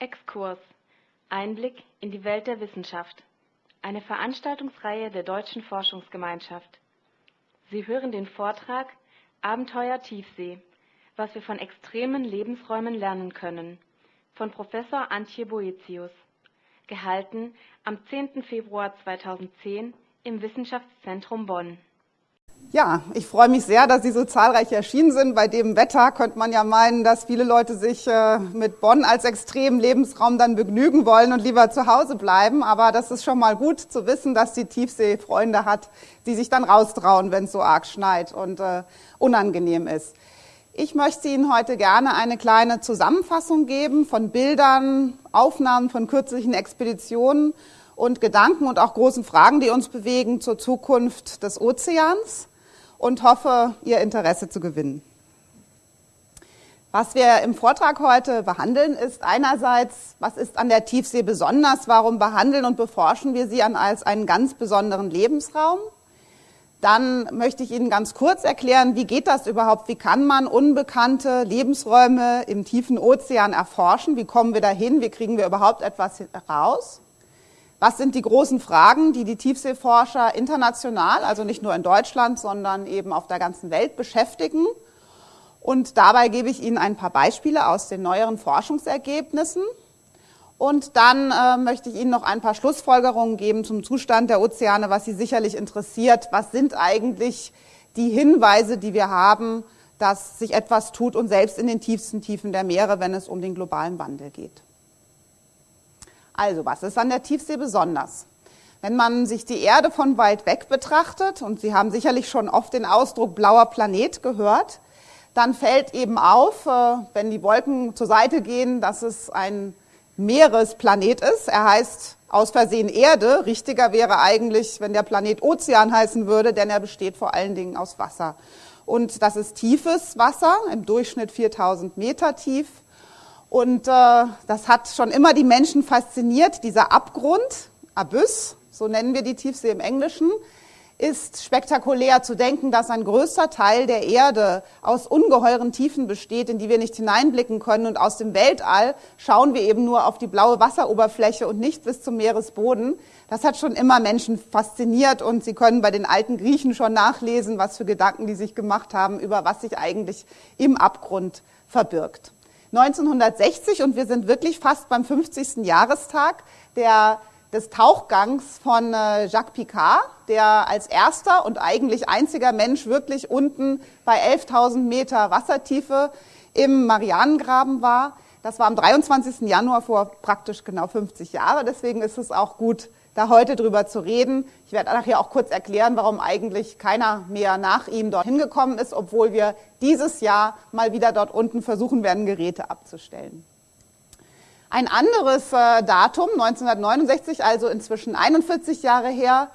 Exkurs Einblick in die Welt der Wissenschaft. Eine Veranstaltungsreihe der Deutschen Forschungsgemeinschaft. Sie hören den Vortrag Abenteuer Tiefsee. Was wir von extremen Lebensräumen lernen können. Von Professor Antje Boetius. Gehalten am 10. Februar 2010 im Wissenschaftszentrum Bonn. Ja, ich freue mich sehr, dass Sie so zahlreich erschienen sind. Bei dem Wetter könnte man ja meinen, dass viele Leute sich äh, mit Bonn als extremen Lebensraum dann begnügen wollen und lieber zu Hause bleiben. Aber das ist schon mal gut zu wissen, dass die Tiefsee Freunde hat, die sich dann raustrauen, wenn es so arg schneit und äh, unangenehm ist. Ich möchte Ihnen heute gerne eine kleine Zusammenfassung geben von Bildern, Aufnahmen von kürzlichen Expeditionen und Gedanken und auch großen Fragen, die uns bewegen zur Zukunft des Ozeans und hoffe, Ihr Interesse zu gewinnen. Was wir im Vortrag heute behandeln, ist einerseits, was ist an der Tiefsee besonders, warum behandeln und beforschen wir sie als einen ganz besonderen Lebensraum. Dann möchte ich Ihnen ganz kurz erklären, wie geht das überhaupt, wie kann man unbekannte Lebensräume im tiefen Ozean erforschen, wie kommen wir dahin, wie kriegen wir überhaupt etwas heraus. Was sind die großen Fragen, die die Tiefseeforscher international, also nicht nur in Deutschland, sondern eben auf der ganzen Welt beschäftigen? Und dabei gebe ich Ihnen ein paar Beispiele aus den neueren Forschungsergebnissen. Und dann äh, möchte ich Ihnen noch ein paar Schlussfolgerungen geben zum Zustand der Ozeane, was Sie sicherlich interessiert. Was sind eigentlich die Hinweise, die wir haben, dass sich etwas tut und selbst in den tiefsten Tiefen der Meere, wenn es um den globalen Wandel geht? Also, was ist an der Tiefsee besonders? Wenn man sich die Erde von weit weg betrachtet, und Sie haben sicherlich schon oft den Ausdruck blauer Planet gehört, dann fällt eben auf, äh, wenn die Wolken zur Seite gehen, dass es ein Meeresplanet ist. Er heißt aus Versehen Erde. Richtiger wäre eigentlich, wenn der Planet Ozean heißen würde, denn er besteht vor allen Dingen aus Wasser. Und das ist tiefes Wasser, im Durchschnitt 4000 Meter tief. Und äh, das hat schon immer die Menschen fasziniert. Dieser Abgrund, Abyss, so nennen wir die Tiefsee im Englischen, ist spektakulär zu denken, dass ein größter Teil der Erde aus ungeheuren Tiefen besteht, in die wir nicht hineinblicken können. Und aus dem Weltall schauen wir eben nur auf die blaue Wasseroberfläche und nicht bis zum Meeresboden. Das hat schon immer Menschen fasziniert und Sie können bei den alten Griechen schon nachlesen, was für Gedanken die sich gemacht haben, über was sich eigentlich im Abgrund verbirgt. 1960 und wir sind wirklich fast beim 50. Jahrestag der, des Tauchgangs von äh, Jacques Picard, der als erster und eigentlich einziger Mensch wirklich unten bei 11.000 Meter Wassertiefe im Marianengraben war. Das war am 23. Januar vor praktisch genau 50 Jahren. Deswegen ist es auch gut, da heute drüber zu reden. Ich werde nachher auch kurz erklären, warum eigentlich keiner mehr nach ihm dorthin gekommen ist, obwohl wir dieses Jahr mal wieder dort unten versuchen werden, Geräte abzustellen. Ein anderes äh, Datum, 1969, also inzwischen 41 Jahre her,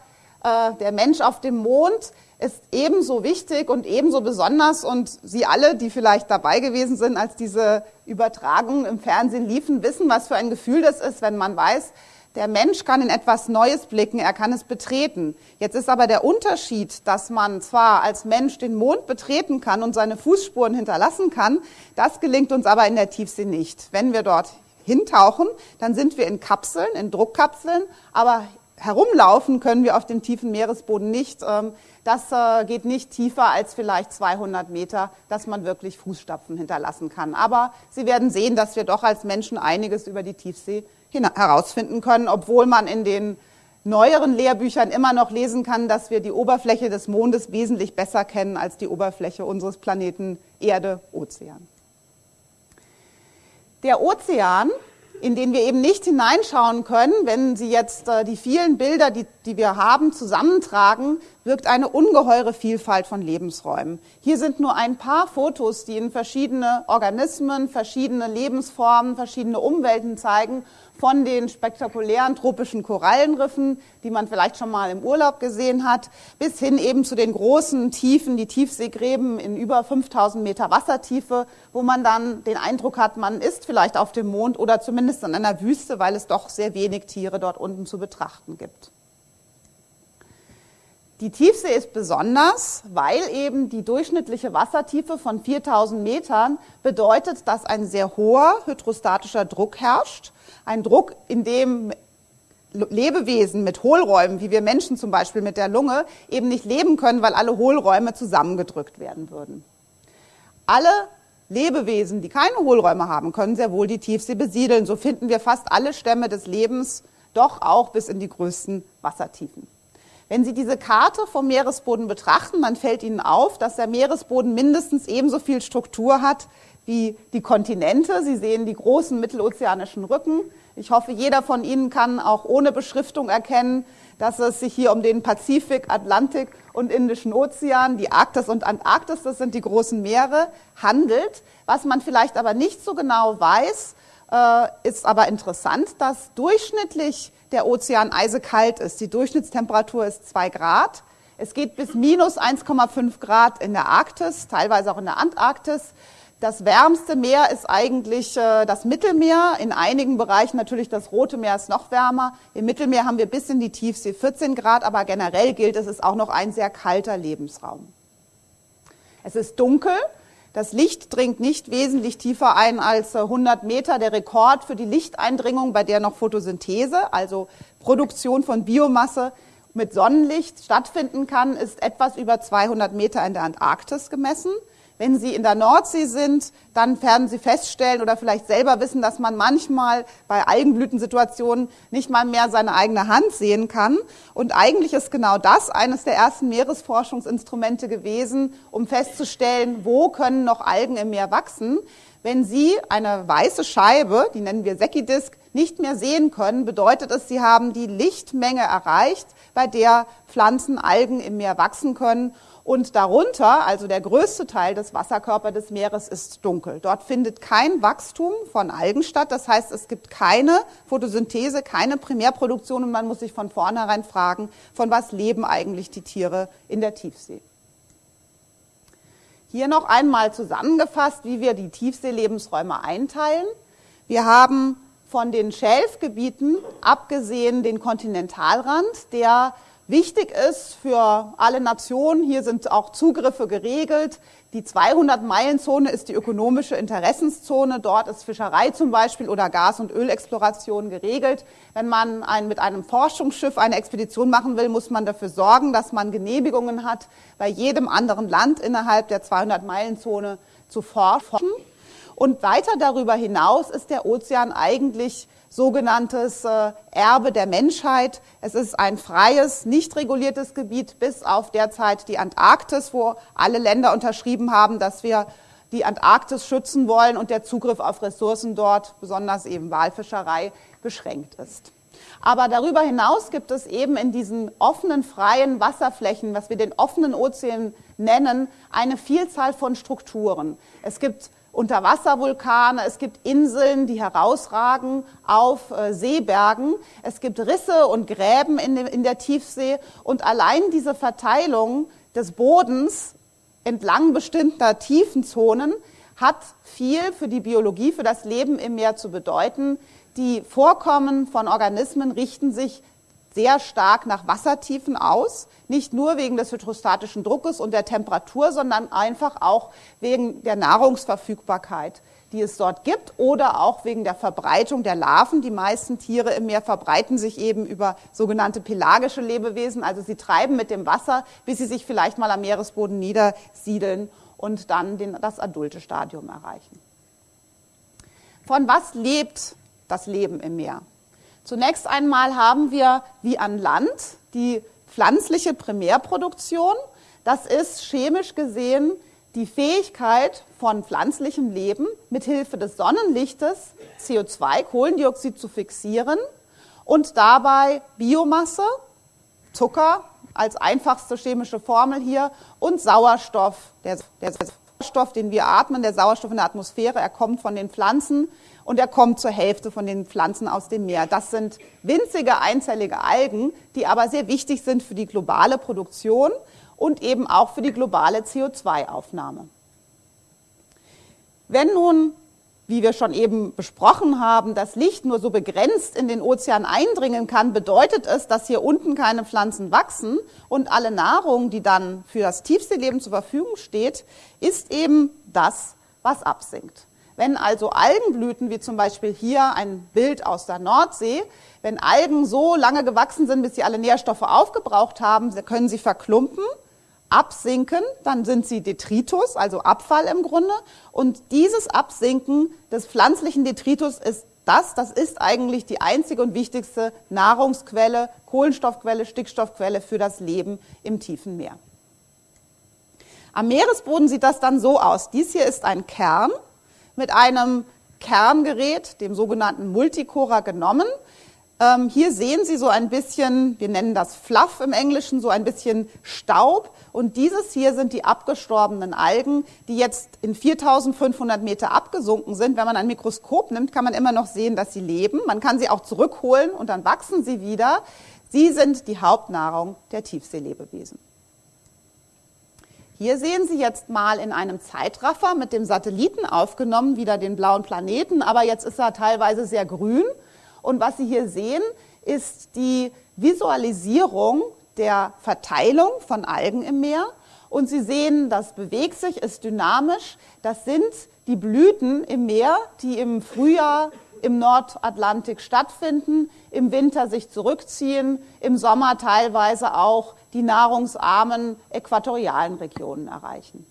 äh, der Mensch auf dem Mond ist ebenso wichtig und ebenso besonders und Sie alle, die vielleicht dabei gewesen sind, als diese Übertragungen im Fernsehen liefen, wissen, was für ein Gefühl das ist, wenn man weiß, der Mensch kann in etwas Neues blicken, er kann es betreten. Jetzt ist aber der Unterschied, dass man zwar als Mensch den Mond betreten kann und seine Fußspuren hinterlassen kann, das gelingt uns aber in der Tiefsee nicht. Wenn wir dort hintauchen, dann sind wir in Kapseln, in Druckkapseln, aber herumlaufen können wir auf dem tiefen Meeresboden nicht. Ähm, das äh, geht nicht tiefer als vielleicht 200 Meter, dass man wirklich Fußstapfen hinterlassen kann. Aber Sie werden sehen, dass wir doch als Menschen einiges über die Tiefsee herausfinden können, obwohl man in den neueren Lehrbüchern immer noch lesen kann, dass wir die Oberfläche des Mondes wesentlich besser kennen als die Oberfläche unseres Planeten Erde, Ozean. Der Ozean in denen wir eben nicht hineinschauen können, wenn Sie jetzt äh, die vielen Bilder, die, die wir haben, zusammentragen, wirkt eine ungeheure Vielfalt von Lebensräumen. Hier sind nur ein paar Fotos, die Ihnen verschiedene Organismen, verschiedene Lebensformen, verschiedene Umwelten zeigen von den spektakulären tropischen Korallenriffen, die man vielleicht schon mal im Urlaub gesehen hat, bis hin eben zu den großen Tiefen, die Tiefseegräben in über 5000 Meter Wassertiefe, wo man dann den Eindruck hat, man ist vielleicht auf dem Mond oder zumindest in einer Wüste, weil es doch sehr wenig Tiere dort unten zu betrachten gibt. Die Tiefsee ist besonders, weil eben die durchschnittliche Wassertiefe von 4000 Metern bedeutet, dass ein sehr hoher hydrostatischer Druck herrscht. Ein Druck, in dem Lebewesen mit Hohlräumen, wie wir Menschen zum Beispiel mit der Lunge, eben nicht leben können, weil alle Hohlräume zusammengedrückt werden würden. Alle Lebewesen, die keine Hohlräume haben, können sehr wohl die Tiefsee besiedeln. So finden wir fast alle Stämme des Lebens doch auch bis in die größten Wassertiefen. Wenn Sie diese Karte vom Meeresboden betrachten, dann fällt Ihnen auf, dass der Meeresboden mindestens ebenso viel Struktur hat wie die Kontinente. Sie sehen die großen mittelozeanischen Rücken. Ich hoffe, jeder von Ihnen kann auch ohne Beschriftung erkennen, dass es sich hier um den Pazifik, Atlantik und Indischen Ozean, die Arktis und Antarktis, das sind die großen Meere, handelt. Was man vielleicht aber nicht so genau weiß, äh, ist aber interessant, dass durchschnittlich der Ozean eisekalt ist. Die Durchschnittstemperatur ist 2 Grad. Es geht bis minus 1,5 Grad in der Arktis, teilweise auch in der Antarktis. Das wärmste Meer ist eigentlich äh, das Mittelmeer. In einigen Bereichen natürlich das Rote Meer ist noch wärmer. Im Mittelmeer haben wir bis in die Tiefsee 14 Grad, aber generell gilt, es ist auch noch ein sehr kalter Lebensraum. Es ist dunkel. Das Licht dringt nicht wesentlich tiefer ein als 100 Meter. Der Rekord für die Lichteindringung, bei der noch Photosynthese, also Produktion von Biomasse mit Sonnenlicht stattfinden kann, ist etwas über 200 Meter in der Antarktis gemessen. Wenn Sie in der Nordsee sind, dann werden Sie feststellen oder vielleicht selber wissen, dass man manchmal bei Algenblütensituationen nicht mal mehr seine eigene Hand sehen kann. Und eigentlich ist genau das eines der ersten Meeresforschungsinstrumente gewesen, um festzustellen, wo können noch Algen im Meer wachsen. Wenn Sie eine weiße Scheibe, die nennen wir Seckidisk, nicht mehr sehen können, bedeutet es, Sie haben die Lichtmenge erreicht, bei der Pflanzen, Algen im Meer wachsen können. Und darunter, also der größte Teil des Wasserkörpers des Meeres, ist dunkel. Dort findet kein Wachstum von Algen statt. Das heißt, es gibt keine Photosynthese, keine Primärproduktion und man muss sich von vornherein fragen, von was leben eigentlich die Tiere in der Tiefsee. Hier noch einmal zusammengefasst, wie wir die Tiefseelebensräume einteilen. Wir haben von den Schelfgebieten abgesehen den Kontinentalrand, der wichtig ist für alle Nationen. Hier sind auch Zugriffe geregelt. Die 200-Meilen-Zone ist die ökonomische Interessenszone. Dort ist Fischerei zum Beispiel oder Gas- und Ölexploration geregelt. Wenn man ein, mit einem Forschungsschiff eine Expedition machen will, muss man dafür sorgen, dass man Genehmigungen hat, bei jedem anderen Land innerhalb der 200-Meilen-Zone zu forschen. Und weiter darüber hinaus ist der Ozean eigentlich sogenanntes äh, Erbe der Menschheit. Es ist ein freies, nicht reguliertes Gebiet bis auf derzeit die Antarktis, wo alle Länder unterschrieben haben, dass wir die Antarktis schützen wollen und der Zugriff auf Ressourcen dort, besonders eben Walfischerei, beschränkt ist. Aber darüber hinaus gibt es eben in diesen offenen, freien Wasserflächen, was wir den offenen Ozean nennen, eine Vielzahl von Strukturen. Es gibt Unterwasservulkane, es gibt Inseln, die herausragen auf äh, Seebergen, es gibt Risse und Gräben in, in der Tiefsee und allein diese Verteilung des Bodens entlang bestimmter Tiefenzonen hat viel für die Biologie, für das Leben im Meer zu bedeuten. Die Vorkommen von Organismen richten sich sehr stark nach Wassertiefen aus, nicht nur wegen des hydrostatischen Druckes und der Temperatur, sondern einfach auch wegen der Nahrungsverfügbarkeit, die es dort gibt oder auch wegen der Verbreitung der Larven. Die meisten Tiere im Meer verbreiten sich eben über sogenannte pelagische Lebewesen, also sie treiben mit dem Wasser, bis sie sich vielleicht mal am Meeresboden niedersiedeln und dann den, das adulte Stadium erreichen. Von was lebt das Leben im Meer? Zunächst einmal haben wir wie an Land die pflanzliche Primärproduktion. Das ist chemisch gesehen die Fähigkeit von pflanzlichem Leben mithilfe des Sonnenlichtes CO2, Kohlendioxid zu fixieren und dabei Biomasse, Zucker als einfachste chemische Formel hier und Sauerstoff. Der, der Sauerstoff, den wir atmen, der Sauerstoff in der Atmosphäre, er kommt von den Pflanzen und er kommt zur Hälfte von den Pflanzen aus dem Meer. Das sind winzige einzellige Algen, die aber sehr wichtig sind für die globale Produktion und eben auch für die globale CO2-Aufnahme. Wenn nun wie wir schon eben besprochen haben, das Licht nur so begrenzt in den Ozean eindringen kann, bedeutet es, dass hier unten keine Pflanzen wachsen und alle Nahrung, die dann für das Tiefseeleben zur Verfügung steht, ist eben das, was absinkt. Wenn also Algenblüten, wie zum Beispiel hier ein Bild aus der Nordsee, wenn Algen so lange gewachsen sind, bis sie alle Nährstoffe aufgebraucht haben, können sie verklumpen absinken, dann sind sie Detritus, also Abfall im Grunde. Und dieses Absinken des pflanzlichen Detritus ist das, das ist eigentlich die einzige und wichtigste Nahrungsquelle, Kohlenstoffquelle, Stickstoffquelle für das Leben im tiefen Meer. Am Meeresboden sieht das dann so aus. Dies hier ist ein Kern mit einem Kerngerät, dem sogenannten Multicora, genommen. Ähm, hier sehen Sie so ein bisschen, wir nennen das Fluff im Englischen, so ein bisschen Staub. Und dieses hier sind die abgestorbenen Algen, die jetzt in 4500 Meter abgesunken sind. Wenn man ein Mikroskop nimmt, kann man immer noch sehen, dass sie leben. Man kann sie auch zurückholen und dann wachsen sie wieder. Sie sind die Hauptnahrung der Tiefseelebewesen. Hier sehen Sie jetzt mal in einem Zeitraffer mit dem Satelliten aufgenommen, wieder den blauen Planeten, aber jetzt ist er teilweise sehr grün. Und was Sie hier sehen, ist die Visualisierung der Verteilung von Algen im Meer. Und Sie sehen, das bewegt sich, ist dynamisch. Das sind die Blüten im Meer, die im Frühjahr im Nordatlantik stattfinden, im Winter sich zurückziehen, im Sommer teilweise auch die nahrungsarmen äquatorialen Regionen erreichen.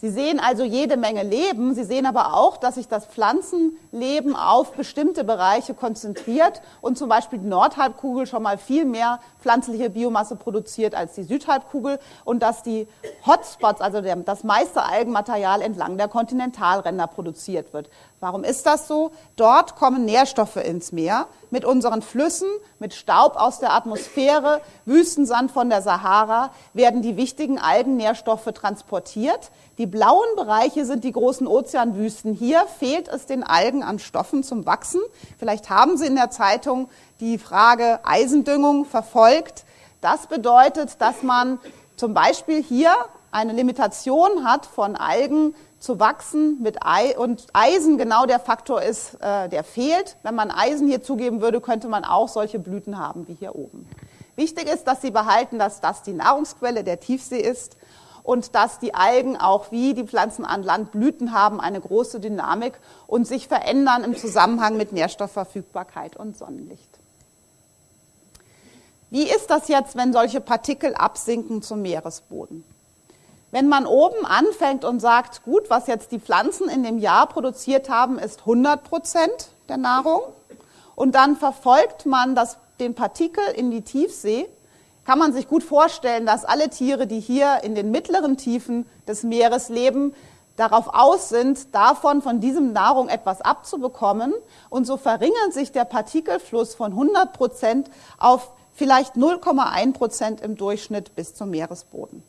Sie sehen also jede Menge Leben. Sie sehen aber auch, dass sich das Pflanzenleben auf bestimmte Bereiche konzentriert und zum Beispiel die Nordhalbkugel schon mal viel mehr pflanzliche Biomasse produziert als die Südhalbkugel und dass die Hotspots, also das meiste Algenmaterial entlang der Kontinentalränder produziert wird. Warum ist das so? Dort kommen Nährstoffe ins Meer mit unseren Flüssen, mit Staub aus der Atmosphäre, Wüstensand von der Sahara werden die wichtigen Algennährstoffe transportiert. Die blauen Bereiche sind die großen Ozeanwüsten. Hier fehlt es den Algen an Stoffen zum Wachsen. Vielleicht haben Sie in der Zeitung die Frage Eisendüngung verfolgt. Das bedeutet, dass man zum Beispiel hier eine Limitation hat von Algen zu wachsen mit Ei und Eisen genau der Faktor ist, äh, der fehlt. Wenn man Eisen hier zugeben würde, könnte man auch solche Blüten haben wie hier oben. Wichtig ist, dass Sie behalten, dass das die Nahrungsquelle der Tiefsee ist und dass die Algen auch wie die Pflanzen an Land Blüten haben, eine große Dynamik und sich verändern im Zusammenhang mit Nährstoffverfügbarkeit und Sonnenlicht. Wie ist das jetzt, wenn solche Partikel absinken zum Meeresboden? Wenn man oben anfängt und sagt, gut, was jetzt die Pflanzen in dem Jahr produziert haben, ist 100 Prozent der Nahrung und dann verfolgt man das, den Partikel in die Tiefsee, kann man sich gut vorstellen, dass alle Tiere, die hier in den mittleren Tiefen des Meeres leben, darauf aus sind, davon, von diesem Nahrung etwas abzubekommen. Und so verringert sich der Partikelfluss von 100 Prozent auf vielleicht 0,1 Prozent im Durchschnitt bis zum Meeresboden.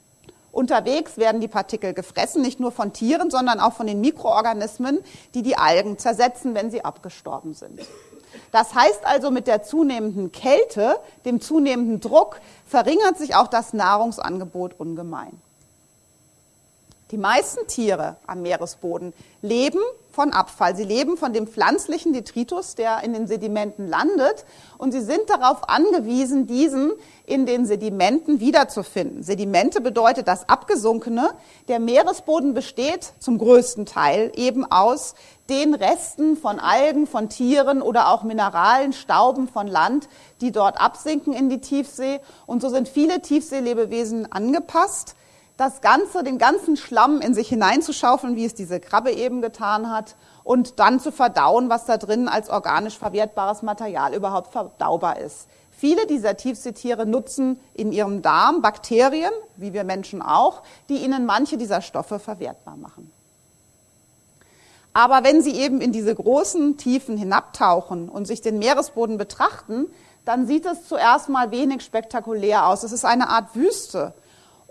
Unterwegs werden die Partikel gefressen, nicht nur von Tieren, sondern auch von den Mikroorganismen, die die Algen zersetzen, wenn sie abgestorben sind. Das heißt also, mit der zunehmenden Kälte, dem zunehmenden Druck, verringert sich auch das Nahrungsangebot ungemein. Die meisten Tiere am Meeresboden leben von Abfall. Sie leben von dem pflanzlichen Detritus, der in den Sedimenten landet. Und sie sind darauf angewiesen, diesen in den Sedimenten wiederzufinden. Sedimente bedeutet das Abgesunkene. Der Meeresboden besteht zum größten Teil eben aus den Resten von Algen, von Tieren oder auch Mineralen, Stauben von Land, die dort absinken in die Tiefsee. Und so sind viele Tiefseelebewesen angepasst das Ganze, den ganzen Schlamm in sich hineinzuschaufeln, wie es diese Krabbe eben getan hat, und dann zu verdauen, was da drin als organisch verwertbares Material überhaupt verdaubar ist. Viele dieser Tiefseetiere nutzen in ihrem Darm Bakterien, wie wir Menschen auch, die ihnen manche dieser Stoffe verwertbar machen. Aber wenn Sie eben in diese großen Tiefen hinabtauchen und sich den Meeresboden betrachten, dann sieht es zuerst mal wenig spektakulär aus. Es ist eine Art Wüste.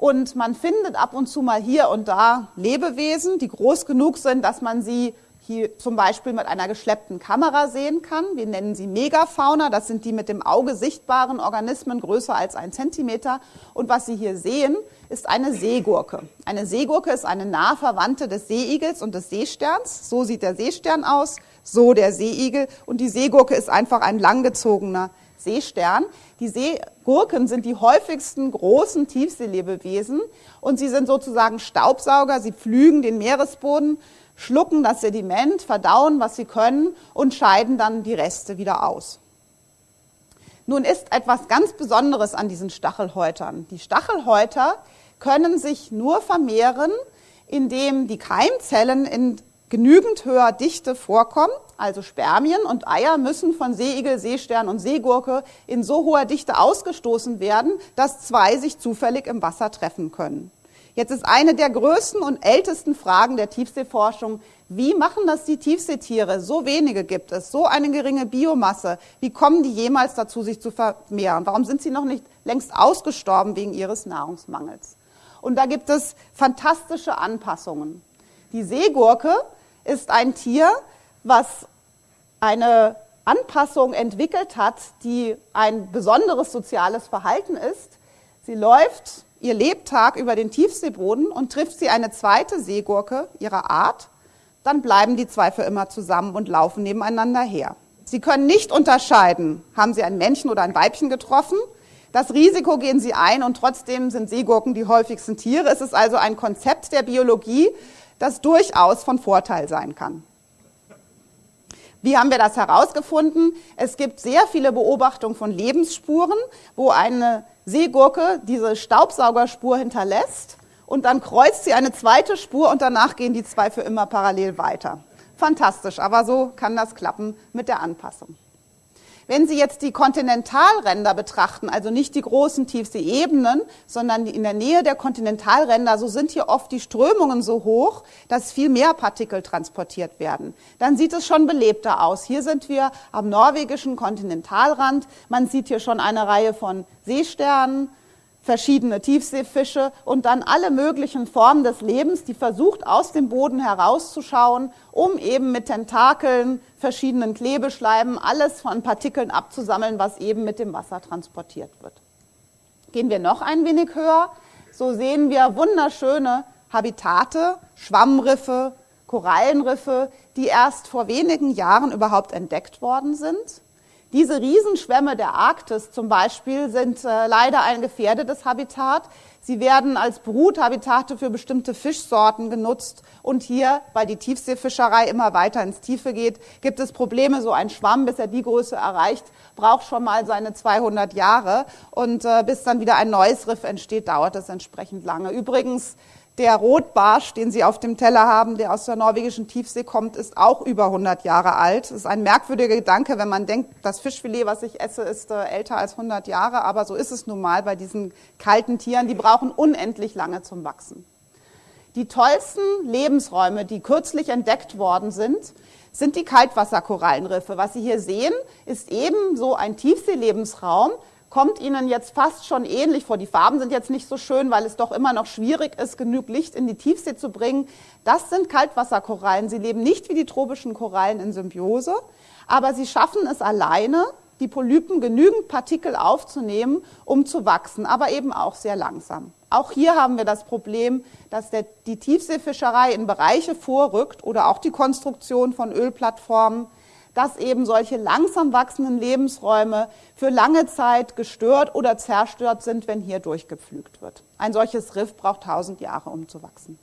Und man findet ab und zu mal hier und da Lebewesen, die groß genug sind, dass man sie hier zum Beispiel mit einer geschleppten Kamera sehen kann. Wir nennen sie Megafauna. Das sind die mit dem Auge sichtbaren Organismen größer als ein Zentimeter. Und was Sie hier sehen, ist eine Seegurke. Eine Seegurke ist eine nah Verwandte des Seeigels und des Seesterns. So sieht der Seestern aus, so der Seeigel. Und die Seegurke ist einfach ein langgezogener Seestern. Die Seegurken sind die häufigsten großen Tiefseelebewesen und sie sind sozusagen Staubsauger. Sie pflügen den Meeresboden, schlucken das Sediment, verdauen, was sie können und scheiden dann die Reste wieder aus. Nun ist etwas ganz Besonderes an diesen Stachelhäutern. Die Stachelhäuter können sich nur vermehren, indem die Keimzellen in genügend höher Dichte vorkommen. Also Spermien und Eier müssen von Seeigel, Seestern und Seegurke in so hoher Dichte ausgestoßen werden, dass zwei sich zufällig im Wasser treffen können. Jetzt ist eine der größten und ältesten Fragen der Tiefseeforschung, wie machen das die Tiefseetiere? So wenige gibt es, so eine geringe Biomasse. Wie kommen die jemals dazu, sich zu vermehren? Warum sind sie noch nicht längst ausgestorben wegen ihres Nahrungsmangels? Und da gibt es fantastische Anpassungen. Die Seegurke ist ein Tier, was eine Anpassung entwickelt hat, die ein besonderes soziales Verhalten ist. Sie läuft ihr Lebtag über den Tiefseeboden und trifft sie eine zweite Seegurke ihrer Art, dann bleiben die zwei für immer zusammen und laufen nebeneinander her. Sie können nicht unterscheiden, haben sie ein Männchen oder ein Weibchen getroffen. Das Risiko gehen sie ein und trotzdem sind Seegurken die häufigsten Tiere. Es ist also ein Konzept der Biologie, das durchaus von Vorteil sein kann. Wie haben wir das herausgefunden? Es gibt sehr viele Beobachtungen von Lebensspuren, wo eine Seegurke diese Staubsaugerspur hinterlässt und dann kreuzt sie eine zweite Spur und danach gehen die zwei für immer parallel weiter. Fantastisch, aber so kann das klappen mit der Anpassung. Wenn Sie jetzt die Kontinentalränder betrachten, also nicht die großen Tiefseeebenen, sondern in der Nähe der Kontinentalränder, so sind hier oft die Strömungen so hoch, dass viel mehr Partikel transportiert werden. Dann sieht es schon belebter aus. Hier sind wir am norwegischen Kontinentalrand. Man sieht hier schon eine Reihe von Seesternen, verschiedene Tiefseefische und dann alle möglichen Formen des Lebens, die versucht aus dem Boden herauszuschauen, um eben mit Tentakeln, verschiedenen Klebeschleimen alles von Partikeln abzusammeln, was eben mit dem Wasser transportiert wird. Gehen wir noch ein wenig höher, so sehen wir wunderschöne Habitate, Schwammriffe, Korallenriffe, die erst vor wenigen Jahren überhaupt entdeckt worden sind. Diese Riesenschwämme der Arktis zum Beispiel sind äh, leider ein gefährdetes Habitat. Sie werden als Bruthabitate für bestimmte Fischsorten genutzt. Und hier, weil die Tiefseefischerei immer weiter ins Tiefe geht, gibt es Probleme. So ein Schwamm, bis er die Größe erreicht, braucht schon mal seine 200 Jahre. Und äh, bis dann wieder ein neues Riff entsteht, dauert es entsprechend lange. Übrigens, der Rotbarsch, den Sie auf dem Teller haben, der aus der norwegischen Tiefsee kommt, ist auch über 100 Jahre alt. Das ist ein merkwürdiger Gedanke, wenn man denkt, das Fischfilet, was ich esse, ist äh, älter als 100 Jahre. Aber so ist es nun mal bei diesen kalten Tieren. Die brauchen unendlich lange zum Wachsen. Die tollsten Lebensräume, die kürzlich entdeckt worden sind, sind die Kaltwasserkorallenriffe. Was Sie hier sehen, ist eben so ein Tiefseelebensraum, kommt Ihnen jetzt fast schon ähnlich vor. Die Farben sind jetzt nicht so schön, weil es doch immer noch schwierig ist, genug Licht in die Tiefsee zu bringen. Das sind Kaltwasserkorallen. Sie leben nicht wie die tropischen Korallen in Symbiose, aber sie schaffen es alleine, die Polypen genügend Partikel aufzunehmen, um zu wachsen, aber eben auch sehr langsam. Auch hier haben wir das Problem, dass der, die Tiefseefischerei in Bereiche vorrückt oder auch die Konstruktion von Ölplattformen, dass eben solche langsam wachsenden Lebensräume für lange Zeit gestört oder zerstört sind, wenn hier durchgepflügt wird. Ein solches Riff braucht tausend Jahre, um zu wachsen.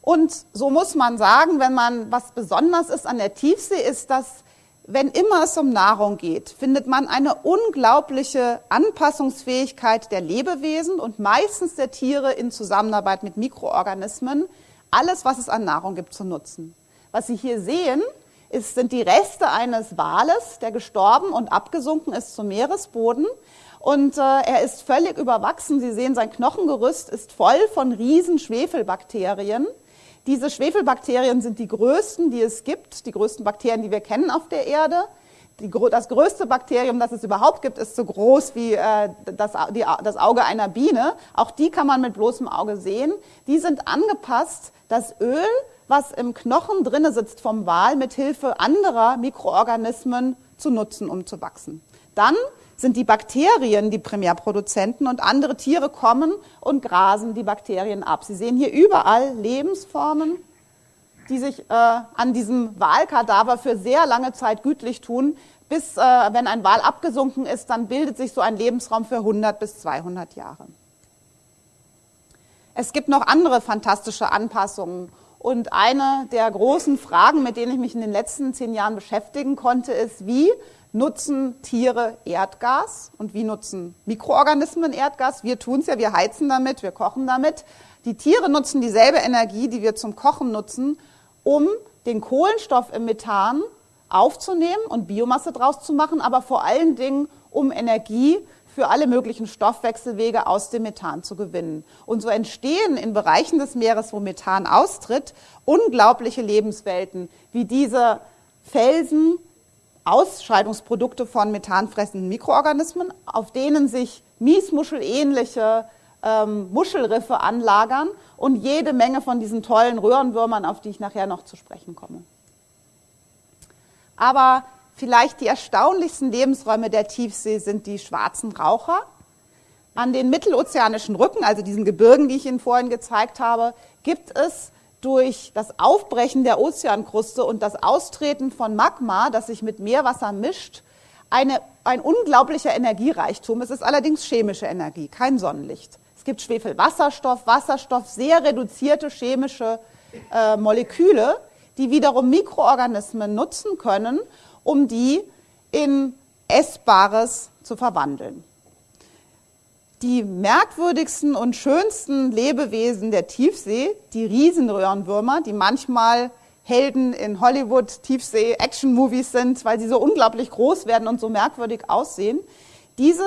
Und so muss man sagen, wenn man was besonders ist an der Tiefsee, ist, dass wenn immer es um Nahrung geht, findet man eine unglaubliche Anpassungsfähigkeit der Lebewesen und meistens der Tiere in Zusammenarbeit mit Mikroorganismen, alles, was es an Nahrung gibt, zu nutzen. Was Sie hier sehen, ist, sind die Reste eines Wales, der gestorben und abgesunken ist zum Meeresboden. Und äh, er ist völlig überwachsen. Sie sehen, sein Knochengerüst ist voll von riesen Schwefelbakterien. Diese Schwefelbakterien sind die größten, die es gibt, die größten Bakterien, die wir kennen auf der Erde. Die, das größte Bakterium, das es überhaupt gibt, ist so groß wie äh, das, die, das Auge einer Biene. Auch die kann man mit bloßem Auge sehen. Die sind angepasst, das Öl was im Knochen drinne sitzt vom Wal, mit Hilfe anderer Mikroorganismen zu nutzen, um zu wachsen. Dann sind die Bakterien die Primärproduzenten und andere Tiere kommen und grasen die Bakterien ab. Sie sehen hier überall Lebensformen, die sich äh, an diesem Walkadaver für sehr lange Zeit gütlich tun. Bis, äh, wenn ein Wal abgesunken ist, dann bildet sich so ein Lebensraum für 100 bis 200 Jahre. Es gibt noch andere fantastische Anpassungen. Und eine der großen Fragen, mit denen ich mich in den letzten zehn Jahren beschäftigen konnte, ist, wie nutzen Tiere Erdgas und wie nutzen Mikroorganismen Erdgas? Wir tun es ja, wir heizen damit, wir kochen damit. Die Tiere nutzen dieselbe Energie, die wir zum Kochen nutzen, um den Kohlenstoff im Methan aufzunehmen und Biomasse draus zu machen, aber vor allen Dingen, um Energie für alle möglichen Stoffwechselwege aus dem Methan zu gewinnen. Und so entstehen in Bereichen des Meeres, wo Methan austritt, unglaubliche Lebenswelten, wie diese Felsen, Ausscheidungsprodukte von methanfressenden Mikroorganismen, auf denen sich Miesmuschelähnliche ähm, Muschelriffe anlagern und jede Menge von diesen tollen Röhrenwürmern, auf die ich nachher noch zu sprechen komme. Aber vielleicht die erstaunlichsten Lebensräume der Tiefsee sind die schwarzen Raucher. An den mittelozeanischen Rücken, also diesen Gebirgen, die ich Ihnen vorhin gezeigt habe, gibt es durch das Aufbrechen der Ozeankruste und das Austreten von Magma, das sich mit Meerwasser mischt, eine, ein unglaublicher Energiereichtum. Es ist allerdings chemische Energie, kein Sonnenlicht. Es gibt Schwefelwasserstoff, Wasserstoff, sehr reduzierte chemische äh, Moleküle, die wiederum Mikroorganismen nutzen können, um die in Essbares zu verwandeln die merkwürdigsten und schönsten Lebewesen der Tiefsee, die Riesenröhrenwürmer, die manchmal Helden in Hollywood Tiefsee-Action-Movies sind, weil sie so unglaublich groß werden und so merkwürdig aussehen. Diese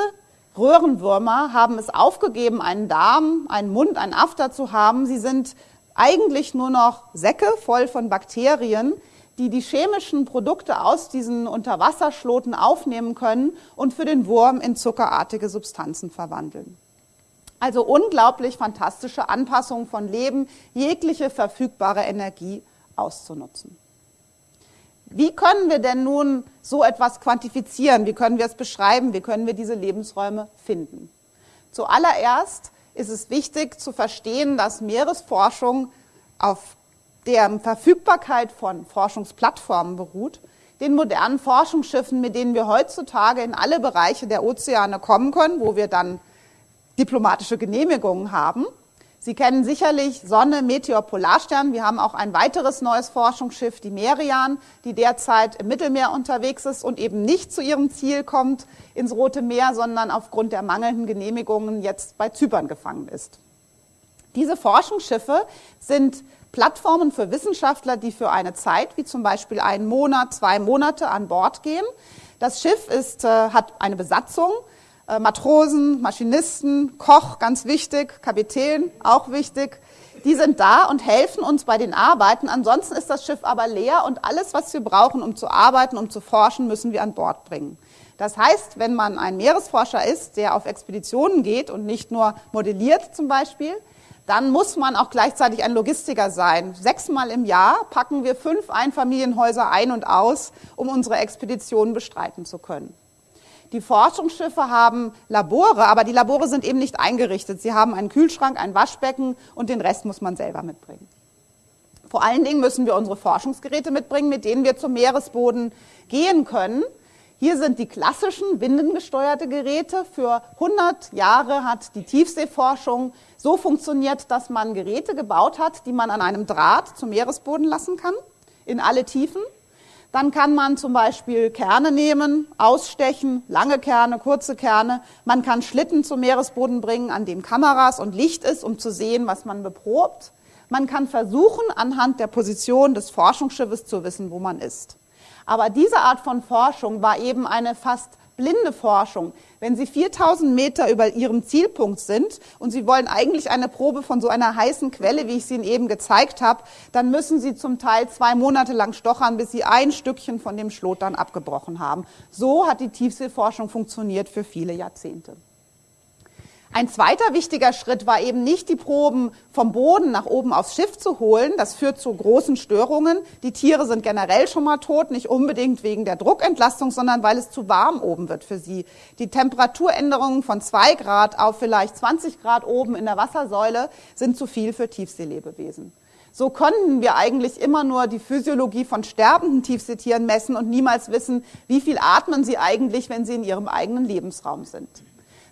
Röhrenwürmer haben es aufgegeben, einen Darm, einen Mund, einen After zu haben. Sie sind eigentlich nur noch Säcke voll von Bakterien, die die chemischen Produkte aus diesen Unterwasserschloten aufnehmen können und für den Wurm in zuckerartige Substanzen verwandeln. Also unglaublich fantastische Anpassung von Leben, jegliche verfügbare Energie auszunutzen. Wie können wir denn nun so etwas quantifizieren? Wie können wir es beschreiben? Wie können wir diese Lebensräume finden? Zuallererst ist es wichtig zu verstehen, dass Meeresforschung auf deren Verfügbarkeit von Forschungsplattformen beruht, den modernen Forschungsschiffen, mit denen wir heutzutage in alle Bereiche der Ozeane kommen können, wo wir dann diplomatische Genehmigungen haben. Sie kennen sicherlich Sonne, Meteor, Polarstern. Wir haben auch ein weiteres neues Forschungsschiff, die Merian, die derzeit im Mittelmeer unterwegs ist und eben nicht zu ihrem Ziel kommt ins Rote Meer, sondern aufgrund der mangelnden Genehmigungen jetzt bei Zypern gefangen ist. Diese Forschungsschiffe sind Plattformen für Wissenschaftler, die für eine Zeit, wie zum Beispiel einen Monat, zwei Monate an Bord gehen. Das Schiff ist, äh, hat eine Besatzung, äh, Matrosen, Maschinisten, Koch, ganz wichtig, Kapitän, auch wichtig. Die sind da und helfen uns bei den Arbeiten. Ansonsten ist das Schiff aber leer und alles, was wir brauchen, um zu arbeiten, um zu forschen, müssen wir an Bord bringen. Das heißt, wenn man ein Meeresforscher ist, der auf Expeditionen geht und nicht nur modelliert zum Beispiel, dann muss man auch gleichzeitig ein Logistiker sein. Sechsmal im Jahr packen wir fünf Einfamilienhäuser ein und aus, um unsere Expeditionen bestreiten zu können. Die Forschungsschiffe haben Labore, aber die Labore sind eben nicht eingerichtet. Sie haben einen Kühlschrank, ein Waschbecken und den Rest muss man selber mitbringen. Vor allen Dingen müssen wir unsere Forschungsgeräte mitbringen, mit denen wir zum Meeresboden gehen können. Hier sind die klassischen windengesteuerte Geräte. Für 100 Jahre hat die Tiefseeforschung so funktioniert, dass man Geräte gebaut hat, die man an einem Draht zum Meeresboden lassen kann, in alle Tiefen. Dann kann man zum Beispiel Kerne nehmen, ausstechen, lange Kerne, kurze Kerne. Man kann Schlitten zum Meeresboden bringen, an dem Kameras und Licht ist, um zu sehen, was man beprobt. Man kann versuchen, anhand der Position des Forschungsschiffes zu wissen, wo man ist. Aber diese Art von Forschung war eben eine fast blinde Forschung. Wenn Sie 4000 Meter über Ihrem Zielpunkt sind und Sie wollen eigentlich eine Probe von so einer heißen Quelle, wie ich sie Ihnen eben gezeigt habe, dann müssen Sie zum Teil zwei Monate lang stochern, bis Sie ein Stückchen von dem Schlot dann abgebrochen haben. So hat die Tiefseeforschung funktioniert für viele Jahrzehnte. Ein zweiter wichtiger Schritt war eben nicht, die Proben vom Boden nach oben aufs Schiff zu holen. Das führt zu großen Störungen. Die Tiere sind generell schon mal tot, nicht unbedingt wegen der Druckentlastung, sondern weil es zu warm oben wird für sie. Die Temperaturänderungen von zwei Grad auf vielleicht 20 Grad oben in der Wassersäule sind zu viel für Tiefseelebewesen. So konnten wir eigentlich immer nur die Physiologie von sterbenden Tiefseetieren messen und niemals wissen, wie viel atmen sie eigentlich, wenn sie in ihrem eigenen Lebensraum sind.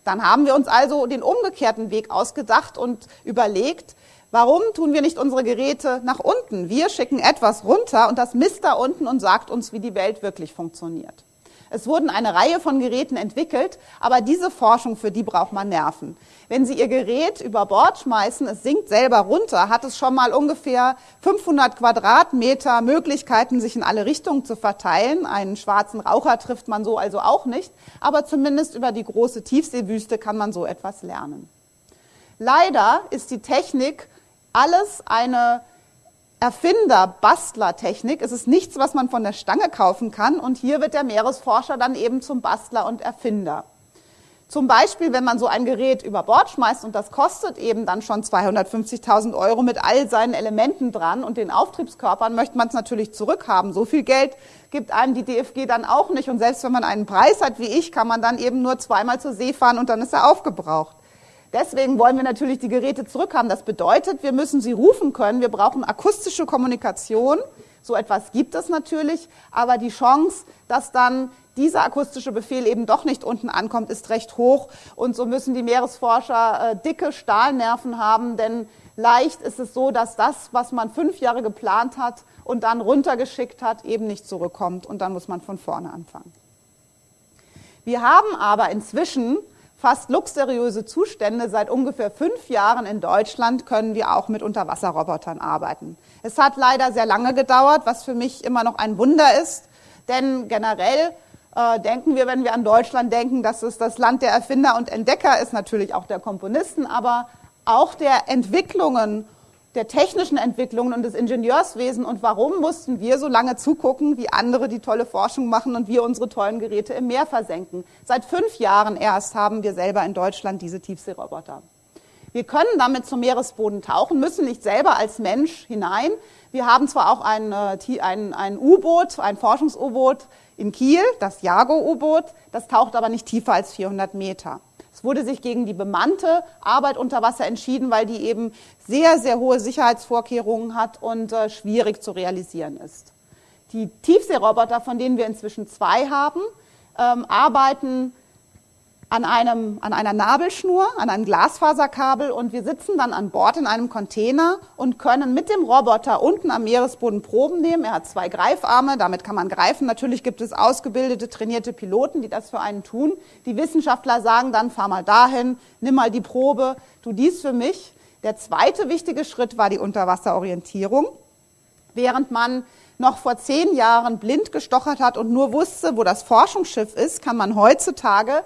Dann haben wir uns also den umgekehrten Weg ausgedacht und überlegt, warum tun wir nicht unsere Geräte nach unten? Wir schicken etwas runter und das misst da unten und sagt uns, wie die Welt wirklich funktioniert. Es wurden eine Reihe von Geräten entwickelt, aber diese Forschung, für die braucht man Nerven. Wenn Sie Ihr Gerät über Bord schmeißen, es sinkt selber runter, hat es schon mal ungefähr 500 Quadratmeter Möglichkeiten, sich in alle Richtungen zu verteilen. Einen schwarzen Raucher trifft man so also auch nicht, aber zumindest über die große Tiefseewüste kann man so etwas lernen. Leider ist die Technik alles eine Erfinder-Bastler-Technik. Es ist nichts, was man von der Stange kaufen kann. Und hier wird der Meeresforscher dann eben zum Bastler und Erfinder. Zum Beispiel, wenn man so ein Gerät über Bord schmeißt und das kostet eben dann schon 250.000 Euro mit all seinen Elementen dran und den Auftriebskörpern, möchte man es natürlich zurückhaben. So viel Geld gibt einem die DFG dann auch nicht. Und selbst wenn man einen Preis hat wie ich, kann man dann eben nur zweimal zur See fahren und dann ist er aufgebraucht. Deswegen wollen wir natürlich die Geräte zurückhaben. Das bedeutet, wir müssen sie rufen können. Wir brauchen akustische Kommunikation. So etwas gibt es natürlich, aber die Chance, dass dann dieser akustische Befehl eben doch nicht unten ankommt, ist recht hoch. Und so müssen die Meeresforscher äh, dicke Stahlnerven haben, denn leicht ist es so, dass das, was man fünf Jahre geplant hat und dann runtergeschickt hat, eben nicht zurückkommt. Und dann muss man von vorne anfangen. Wir haben aber inzwischen fast luxuriöse Zustände. Seit ungefähr fünf Jahren in Deutschland können wir auch mit Unterwasserrobotern arbeiten. Es hat leider sehr lange gedauert, was für mich immer noch ein Wunder ist, denn generell äh, denken wir, wenn wir an Deutschland denken, dass es das Land der Erfinder und Entdecker ist, natürlich auch der Komponisten, aber auch der Entwicklungen, der technischen Entwicklungen und des Ingenieurswesens. Und warum mussten wir so lange zugucken, wie andere die tolle Forschung machen und wir unsere tollen Geräte im Meer versenken? Seit fünf Jahren erst haben wir selber in Deutschland diese Tiefseeroboter. Wir können damit zum Meeresboden tauchen, müssen nicht selber als Mensch hinein. Wir haben zwar auch ein, äh, ein, ein U-Boot, ein Forschungs-U-Boot, in Kiel, das Jago-U-Boot, das taucht aber nicht tiefer als 400 Meter. Wurde sich gegen die bemannte Arbeit unter Wasser entschieden, weil die eben sehr, sehr hohe Sicherheitsvorkehrungen hat und äh, schwierig zu realisieren ist. Die Tiefseeroboter, von denen wir inzwischen zwei haben, ähm, arbeiten an, einem, an einer Nabelschnur, an einem Glasfaserkabel und wir sitzen dann an Bord in einem Container und können mit dem Roboter unten am Meeresboden Proben nehmen. Er hat zwei Greifarme, damit kann man greifen. Natürlich gibt es ausgebildete, trainierte Piloten, die das für einen tun. Die Wissenschaftler sagen dann, fahr mal dahin, nimm mal die Probe, tu dies für mich. Der zweite wichtige Schritt war die Unterwasserorientierung. Während man noch vor zehn Jahren blind gestochert hat und nur wusste, wo das Forschungsschiff ist, kann man heutzutage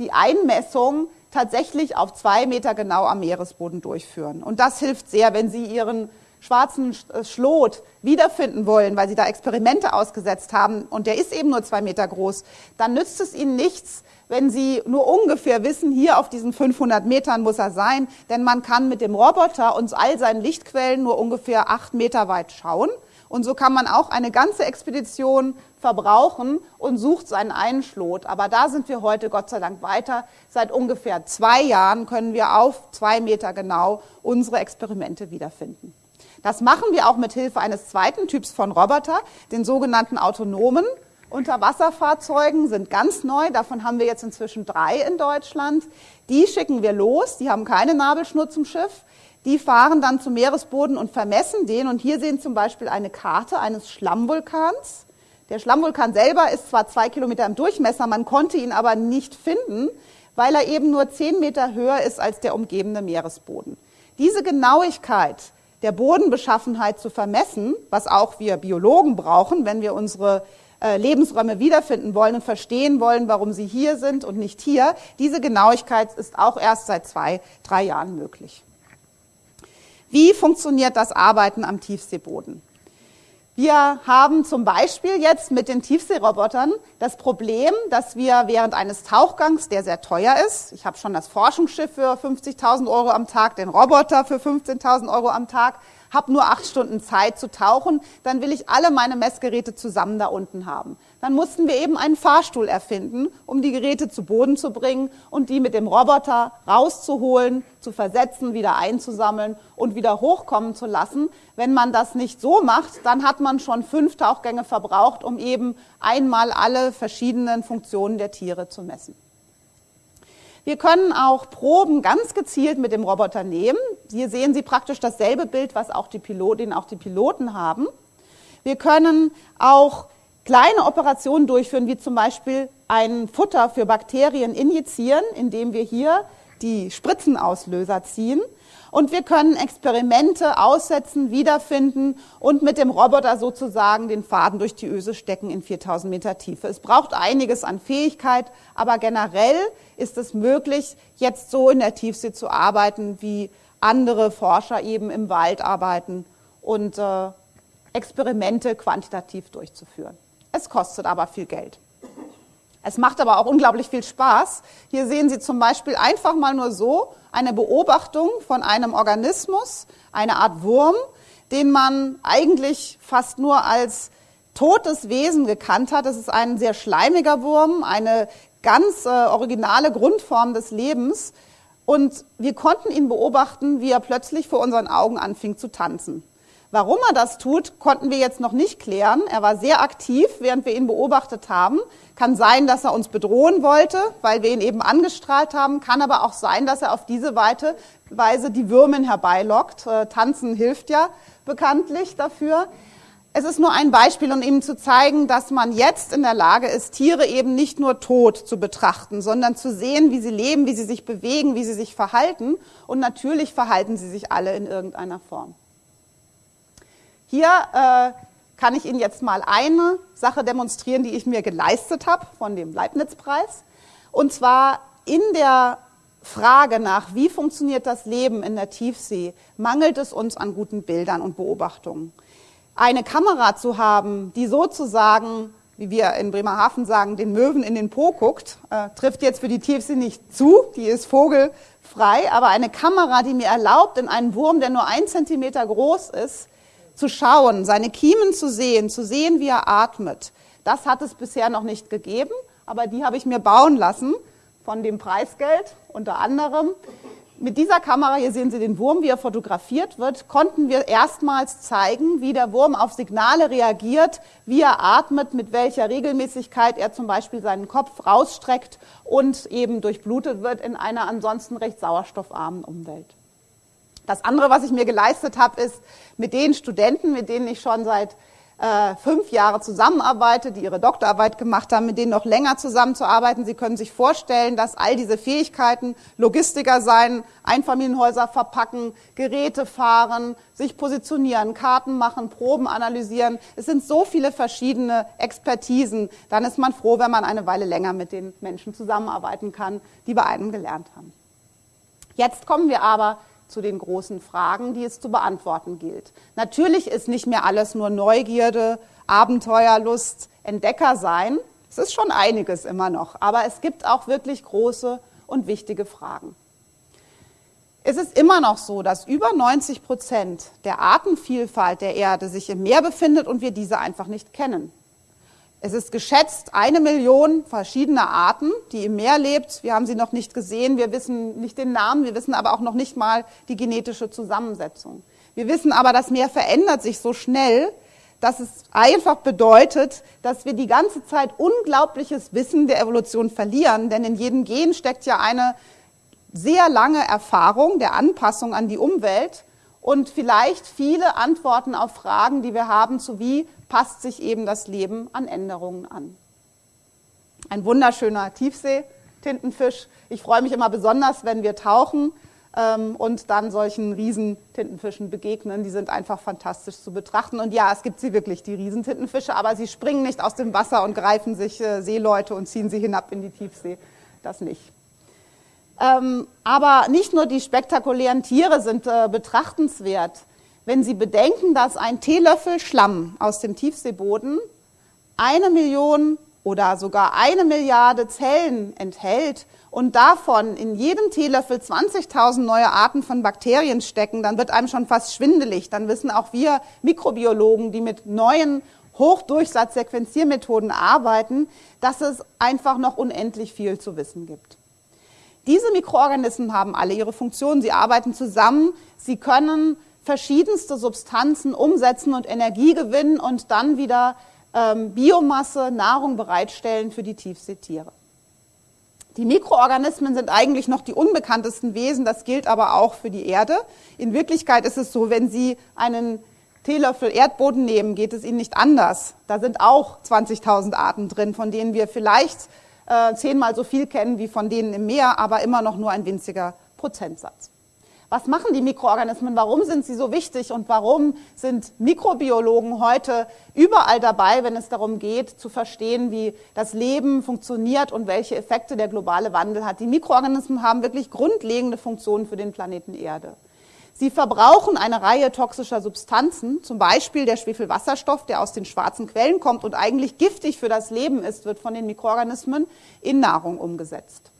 die Einmessung tatsächlich auf zwei Meter genau am Meeresboden durchführen. Und das hilft sehr, wenn Sie Ihren schwarzen äh, Schlot wiederfinden wollen, weil Sie da Experimente ausgesetzt haben und der ist eben nur zwei Meter groß, dann nützt es Ihnen nichts, wenn Sie nur ungefähr wissen, hier auf diesen 500 Metern muss er sein, denn man kann mit dem Roboter uns all seinen Lichtquellen nur ungefähr acht Meter weit schauen. Und so kann man auch eine ganze Expedition verbrauchen und sucht seinen einen Schlot. Aber da sind wir heute Gott sei Dank weiter. Seit ungefähr zwei Jahren können wir auf zwei Meter genau unsere Experimente wiederfinden. Das machen wir auch mit Hilfe eines zweiten Typs von Roboter, den sogenannten autonomen Unterwasserfahrzeugen sind ganz neu. Davon haben wir jetzt inzwischen drei in Deutschland. Die schicken wir los. Die haben keine Nabelschnur zum Schiff. Die fahren dann zum Meeresboden und vermessen den. Und hier sehen zum Beispiel eine Karte eines Schlammvulkans. Der Schlammvulkan selber ist zwar zwei Kilometer im Durchmesser, man konnte ihn aber nicht finden, weil er eben nur zehn Meter höher ist als der umgebende Meeresboden. Diese Genauigkeit der Bodenbeschaffenheit zu vermessen, was auch wir Biologen brauchen, wenn wir unsere äh, Lebensräume wiederfinden wollen und verstehen wollen, warum sie hier sind und nicht hier, diese Genauigkeit ist auch erst seit zwei, drei Jahren möglich. Wie funktioniert das Arbeiten am Tiefseeboden? Wir haben zum Beispiel jetzt mit den Tiefseerobotern das Problem, dass wir während eines Tauchgangs, der sehr teuer ist, ich habe schon das Forschungsschiff für 50.000 Euro am Tag, den Roboter für 15.000 Euro am Tag, habe nur acht Stunden Zeit zu tauchen, dann will ich alle meine Messgeräte zusammen da unten haben. Dann mussten wir eben einen Fahrstuhl erfinden, um die Geräte zu Boden zu bringen und die mit dem Roboter rauszuholen, zu versetzen, wieder einzusammeln und wieder hochkommen zu lassen. Wenn man das nicht so macht, dann hat man schon fünf Tauchgänge verbraucht, um eben einmal alle verschiedenen Funktionen der Tiere zu messen. Wir können auch Proben ganz gezielt mit dem Roboter nehmen. Hier sehen Sie praktisch dasselbe Bild, was auch die Pilotin, auch die Piloten haben. Wir können auch kleine Operationen durchführen, wie zum Beispiel ein Futter für Bakterien injizieren, indem wir hier die Spritzenauslöser ziehen. Und wir können Experimente aussetzen, wiederfinden und mit dem Roboter sozusagen den Faden durch die Öse stecken in 4000 Meter Tiefe. Es braucht einiges an Fähigkeit, aber generell ist es möglich, jetzt so in der Tiefsee zu arbeiten, wie andere Forscher eben im Wald arbeiten und äh, Experimente quantitativ durchzuführen. Es kostet aber viel Geld. Es macht aber auch unglaublich viel Spaß. Hier sehen Sie zum Beispiel einfach mal nur so eine Beobachtung von einem Organismus, eine Art Wurm, den man eigentlich fast nur als totes Wesen gekannt hat. Das ist ein sehr schleimiger Wurm, eine ganz äh, originale Grundform des Lebens. Und wir konnten ihn beobachten, wie er plötzlich vor unseren Augen anfing zu tanzen. Warum er das tut, konnten wir jetzt noch nicht klären. Er war sehr aktiv, während wir ihn beobachtet haben. Kann sein, dass er uns bedrohen wollte, weil wir ihn eben angestrahlt haben. Kann aber auch sein, dass er auf diese Weise die Würmen herbeilockt. Äh, tanzen hilft ja bekanntlich dafür. Es ist nur ein Beispiel, um Ihnen zu zeigen, dass man jetzt in der Lage ist, Tiere eben nicht nur tot zu betrachten, sondern zu sehen, wie sie leben, wie sie sich bewegen, wie sie sich verhalten. Und natürlich verhalten sie sich alle in irgendeiner Form. Hier äh, kann ich Ihnen jetzt mal eine Sache demonstrieren, die ich mir geleistet habe von dem Leibniz-Preis. Und zwar in der Frage nach, wie funktioniert das Leben in der Tiefsee, mangelt es uns an guten Bildern und Beobachtungen. Eine Kamera zu haben, die sozusagen, wie wir in Bremerhaven sagen, den Möwen in den Po guckt, äh, trifft jetzt für die Tiefsee nicht zu, die ist vogelfrei, aber eine Kamera, die mir erlaubt, in einen Wurm, der nur ein Zentimeter groß ist, zu schauen, seine Kiemen zu sehen, zu sehen, wie er atmet. Das hat es bisher noch nicht gegeben, aber die habe ich mir bauen lassen von dem Preisgeld unter anderem. Mit dieser Kamera, hier sehen Sie den Wurm, wie er fotografiert wird, konnten wir erstmals zeigen, wie der Wurm auf Signale reagiert, wie er atmet, mit welcher Regelmäßigkeit er zum Beispiel seinen Kopf rausstreckt und eben durchblutet wird in einer ansonsten recht sauerstoffarmen Umwelt. Das andere, was ich mir geleistet habe, ist mit den Studenten, mit denen ich schon seit äh, fünf Jahren zusammenarbeite, die ihre Doktorarbeit gemacht haben, mit denen noch länger zusammenzuarbeiten. Sie können sich vorstellen, dass all diese Fähigkeiten, Logistiker sein, Einfamilienhäuser verpacken, Geräte fahren, sich positionieren, Karten machen, Proben analysieren. Es sind so viele verschiedene Expertisen. Dann ist man froh, wenn man eine Weile länger mit den Menschen zusammenarbeiten kann, die bei einem gelernt haben. Jetzt kommen wir aber zu den großen Fragen, die es zu beantworten gilt. Natürlich ist nicht mehr alles nur Neugierde, Abenteuerlust, Entdecker sein. Es ist schon einiges immer noch, aber es gibt auch wirklich große und wichtige Fragen. Es ist immer noch so, dass über 90 Prozent der Artenvielfalt der Erde sich im Meer befindet und wir diese einfach nicht kennen. Es ist geschätzt eine Million verschiedener Arten, die im Meer lebt. Wir haben sie noch nicht gesehen. Wir wissen nicht den Namen. Wir wissen aber auch noch nicht mal die genetische Zusammensetzung. Wir wissen aber, das Meer verändert sich so schnell, dass es einfach bedeutet, dass wir die ganze Zeit unglaubliches Wissen der Evolution verlieren. Denn in jedem Gen steckt ja eine sehr lange Erfahrung der Anpassung an die Umwelt und vielleicht viele Antworten auf Fragen, die wir haben, zu wie passt sich eben das Leben an Änderungen an. Ein wunderschöner Tiefsee-Tintenfisch. Ich freue mich immer besonders, wenn wir tauchen ähm, und dann solchen Riesentintenfischen begegnen. Die sind einfach fantastisch zu betrachten. Und ja, es gibt sie wirklich, die Riesentintenfische, aber sie springen nicht aus dem Wasser und greifen sich äh, Seeleute und ziehen sie hinab in die Tiefsee. Das nicht. Ähm, aber nicht nur die spektakulären Tiere sind äh, betrachtenswert. Wenn Sie bedenken, dass ein Teelöffel Schlamm aus dem Tiefseeboden eine Million oder sogar eine Milliarde Zellen enthält und davon in jedem Teelöffel 20.000 neue Arten von Bakterien stecken, dann wird einem schon fast schwindelig. Dann wissen auch wir Mikrobiologen, die mit neuen Hochdurchsatzsequenziermethoden arbeiten, dass es einfach noch unendlich viel zu wissen gibt. Diese Mikroorganismen haben alle ihre Funktionen, sie arbeiten zusammen, sie können verschiedenste Substanzen umsetzen und Energie gewinnen und dann wieder ähm, Biomasse, Nahrung bereitstellen für die Tiefseetiere. Die Mikroorganismen sind eigentlich noch die unbekanntesten Wesen, das gilt aber auch für die Erde. In Wirklichkeit ist es so, wenn Sie einen Teelöffel Erdboden nehmen, geht es Ihnen nicht anders. Da sind auch 20.000 Arten drin, von denen wir vielleicht äh, zehnmal so viel kennen wie von denen im Meer, aber immer noch nur ein winziger Prozentsatz. Was machen die Mikroorganismen? Warum sind sie so wichtig? Und warum sind Mikrobiologen heute überall dabei, wenn es darum geht, zu verstehen, wie das Leben funktioniert und welche Effekte der globale Wandel hat? Die Mikroorganismen haben wirklich grundlegende Funktionen für den Planeten Erde. Sie verbrauchen eine Reihe toxischer Substanzen, zum Beispiel der Schwefelwasserstoff, der aus den schwarzen Quellen kommt und eigentlich giftig für das Leben ist, wird von den Mikroorganismen in Nahrung umgesetzt.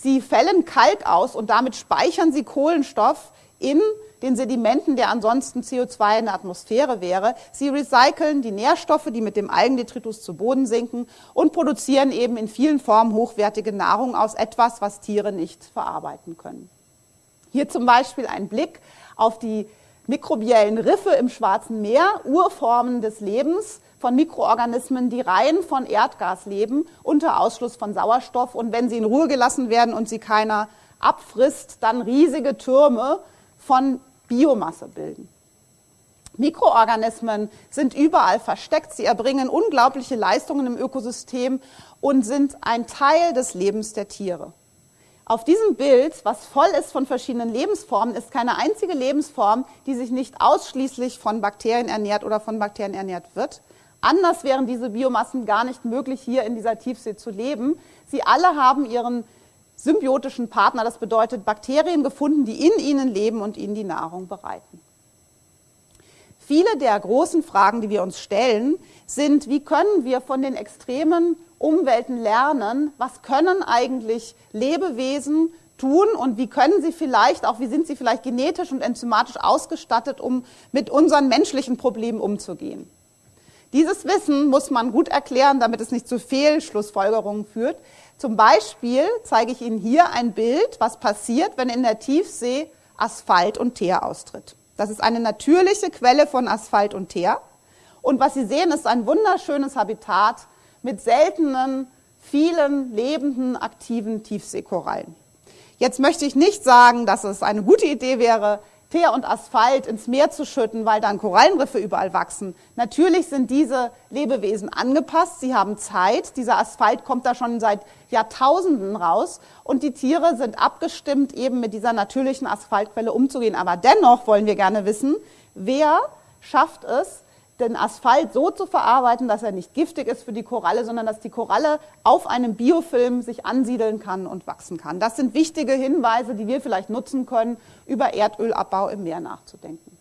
Sie fällen Kalk aus und damit speichern sie Kohlenstoff in den Sedimenten, der ansonsten CO2 in der Atmosphäre wäre. Sie recyceln die Nährstoffe, die mit dem Algendetritus zu Boden sinken und produzieren eben in vielen Formen hochwertige Nahrung aus etwas, was Tiere nicht verarbeiten können. Hier zum Beispiel ein Blick auf die mikrobiellen Riffe im Schwarzen Meer, Urformen des Lebens von Mikroorganismen, die rein von Erdgas leben, unter Ausschluss von Sauerstoff. Und wenn sie in Ruhe gelassen werden und sie keiner abfrisst, dann riesige Türme von Biomasse bilden. Mikroorganismen sind überall versteckt. Sie erbringen unglaubliche Leistungen im Ökosystem und sind ein Teil des Lebens der Tiere. Auf diesem Bild, was voll ist von verschiedenen Lebensformen, ist keine einzige Lebensform, die sich nicht ausschließlich von Bakterien ernährt oder von Bakterien ernährt wird. Anders wären diese Biomassen gar nicht möglich, hier in dieser Tiefsee zu leben. Sie alle haben ihren symbiotischen Partner, das bedeutet Bakterien gefunden, die in ihnen leben und ihnen die Nahrung bereiten. Viele der großen Fragen, die wir uns stellen, sind, wie können wir von den extremen Umwelten lernen, was können eigentlich Lebewesen tun und wie können sie vielleicht, auch wie sind sie vielleicht genetisch und enzymatisch ausgestattet, um mit unseren menschlichen Problemen umzugehen. Dieses Wissen muss man gut erklären, damit es nicht zu Fehlschlussfolgerungen führt. Zum Beispiel zeige ich Ihnen hier ein Bild, was passiert, wenn in der Tiefsee Asphalt und Teer austritt. Das ist eine natürliche Quelle von Asphalt und Teer. Und was Sie sehen, ist ein wunderschönes Habitat mit seltenen, vielen lebenden, aktiven Tiefseekorallen. Jetzt möchte ich nicht sagen, dass es eine gute Idee wäre, Teer und Asphalt ins Meer zu schütten, weil dann Korallenriffe überall wachsen. Natürlich sind diese Lebewesen angepasst, sie haben Zeit. Dieser Asphalt kommt da schon seit Jahrtausenden raus und die Tiere sind abgestimmt, eben mit dieser natürlichen Asphaltquelle umzugehen. Aber dennoch wollen wir gerne wissen, wer schafft es, den Asphalt so zu verarbeiten, dass er nicht giftig ist für die Koralle, sondern dass die Koralle auf einem Biofilm sich ansiedeln kann und wachsen kann. Das sind wichtige Hinweise, die wir vielleicht nutzen können, über Erdölabbau im Meer nachzudenken.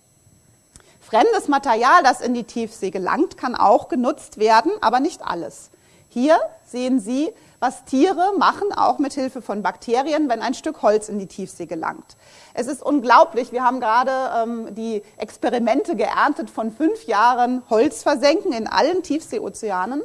Fremdes Material, das in die Tiefsee gelangt, kann auch genutzt werden, aber nicht alles. Hier sehen Sie was Tiere machen, auch mit Hilfe von Bakterien, wenn ein Stück Holz in die Tiefsee gelangt. Es ist unglaublich, wir haben gerade ähm, die Experimente geerntet von fünf Jahren Holz versenken in allen Tiefseeozeanen.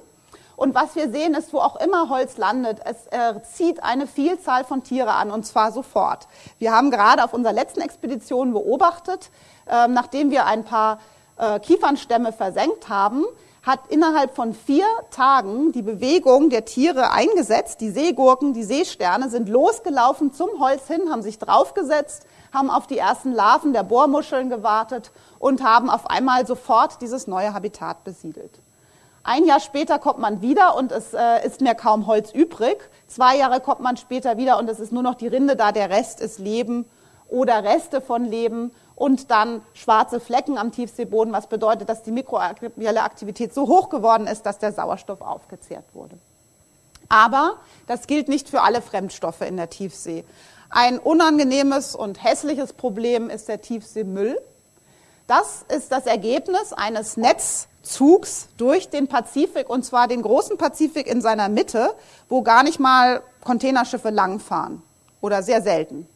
Und was wir sehen ist, wo auch immer Holz landet, es äh, zieht eine Vielzahl von Tiere an und zwar sofort. Wir haben gerade auf unserer letzten Expedition beobachtet, äh, nachdem wir ein paar äh, Kiefernstämme versenkt haben, hat innerhalb von vier Tagen die Bewegung der Tiere eingesetzt. Die Seegurken, die Seesterne sind losgelaufen zum Holz hin, haben sich draufgesetzt, haben auf die ersten Larven der Bohrmuscheln gewartet und haben auf einmal sofort dieses neue Habitat besiedelt. Ein Jahr später kommt man wieder und es äh, ist mehr kaum Holz übrig. Zwei Jahre kommt man später wieder und es ist nur noch die Rinde da, der Rest ist Leben oder Reste von Leben und dann schwarze Flecken am Tiefseeboden, was bedeutet, dass die mikrobielle Aktivität so hoch geworden ist, dass der Sauerstoff aufgezehrt wurde. Aber das gilt nicht für alle Fremdstoffe in der Tiefsee. Ein unangenehmes und hässliches Problem ist der Tiefseemüll. Das ist das Ergebnis eines Netzzugs durch den Pazifik, und zwar den großen Pazifik in seiner Mitte, wo gar nicht mal Containerschiffe langfahren oder sehr selten.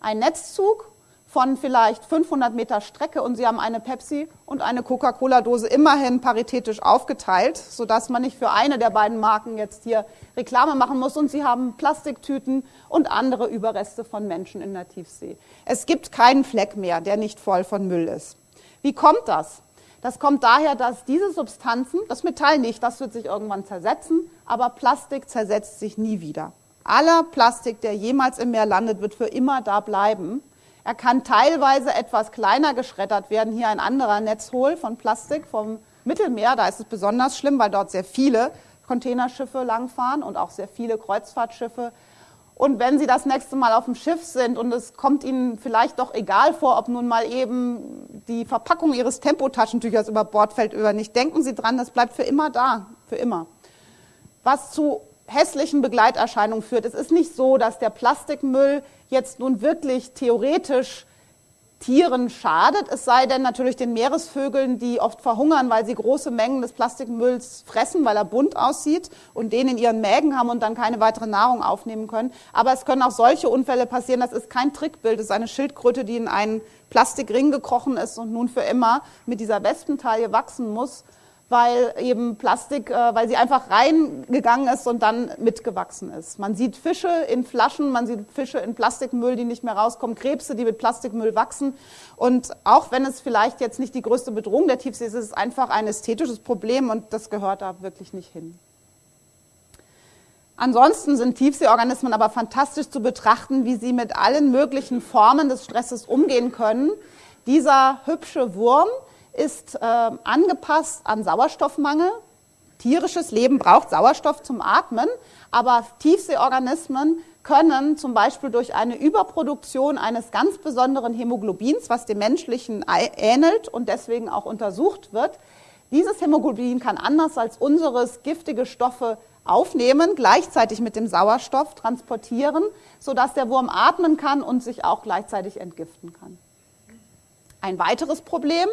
Ein Netzzug von vielleicht 500 Meter Strecke und Sie haben eine Pepsi und eine Coca-Cola-Dose immerhin paritätisch aufgeteilt, sodass man nicht für eine der beiden Marken jetzt hier Reklame machen muss. Und Sie haben Plastiktüten und andere Überreste von Menschen in der Tiefsee. Es gibt keinen Fleck mehr, der nicht voll von Müll ist. Wie kommt das? Das kommt daher, dass diese Substanzen, das Metall nicht, das wird sich irgendwann zersetzen, aber Plastik zersetzt sich nie wieder. Aller Plastik, der jemals im Meer landet, wird für immer da bleiben. Er kann teilweise etwas kleiner geschreddert werden. Hier ein anderer Netzhohl von Plastik vom Mittelmeer. Da ist es besonders schlimm, weil dort sehr viele Containerschiffe langfahren und auch sehr viele Kreuzfahrtschiffe. Und wenn Sie das nächste Mal auf dem Schiff sind und es kommt Ihnen vielleicht doch egal vor, ob nun mal eben die Verpackung Ihres Tempotaschentüchers über Bord fällt oder nicht, denken Sie dran, das bleibt für immer da, für immer. Was zu hässlichen Begleiterscheinungen führt. Es ist nicht so, dass der Plastikmüll jetzt nun wirklich theoretisch Tieren schadet, es sei denn natürlich den Meeresvögeln, die oft verhungern, weil sie große Mengen des Plastikmülls fressen, weil er bunt aussieht und den in ihren Mägen haben und dann keine weitere Nahrung aufnehmen können. Aber es können auch solche Unfälle passieren. Das ist kein Trickbild, das ist eine Schildkröte, die in einen Plastikring gekrochen ist und nun für immer mit dieser Wespentaille wachsen muss weil eben Plastik, äh, weil sie einfach reingegangen ist und dann mitgewachsen ist. Man sieht Fische in Flaschen, man sieht Fische in Plastikmüll, die nicht mehr rauskommen, Krebse, die mit Plastikmüll wachsen. Und auch wenn es vielleicht jetzt nicht die größte Bedrohung der Tiefsee ist, ist es einfach ein ästhetisches Problem und das gehört da wirklich nicht hin. Ansonsten sind Tiefseeorganismen aber fantastisch zu betrachten, wie sie mit allen möglichen Formen des Stresses umgehen können. Dieser hübsche Wurm, ist äh, angepasst an Sauerstoffmangel. Tierisches Leben braucht Sauerstoff zum Atmen, aber Tiefseeorganismen können zum Beispiel durch eine Überproduktion eines ganz besonderen Hämoglobins, was dem menschlichen ähnelt und deswegen auch untersucht wird, dieses Hämoglobin kann anders als unseres giftige Stoffe aufnehmen, gleichzeitig mit dem Sauerstoff transportieren, sodass der Wurm atmen kann und sich auch gleichzeitig entgiften kann. Ein weiteres Problem,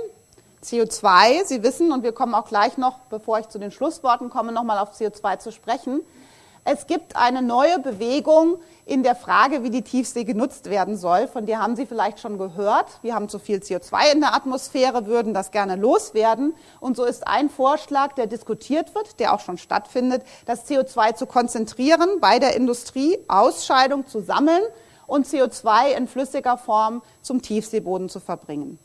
CO2, Sie wissen, und wir kommen auch gleich noch, bevor ich zu den Schlussworten komme, nochmal auf CO2 zu sprechen. Es gibt eine neue Bewegung in der Frage, wie die Tiefsee genutzt werden soll. Von der haben Sie vielleicht schon gehört. Wir haben zu viel CO2 in der Atmosphäre, würden das gerne loswerden. Und so ist ein Vorschlag, der diskutiert wird, der auch schon stattfindet, das CO2 zu konzentrieren bei der Industrie, Ausscheidung zu sammeln und CO2 in flüssiger Form zum Tiefseeboden zu verbringen.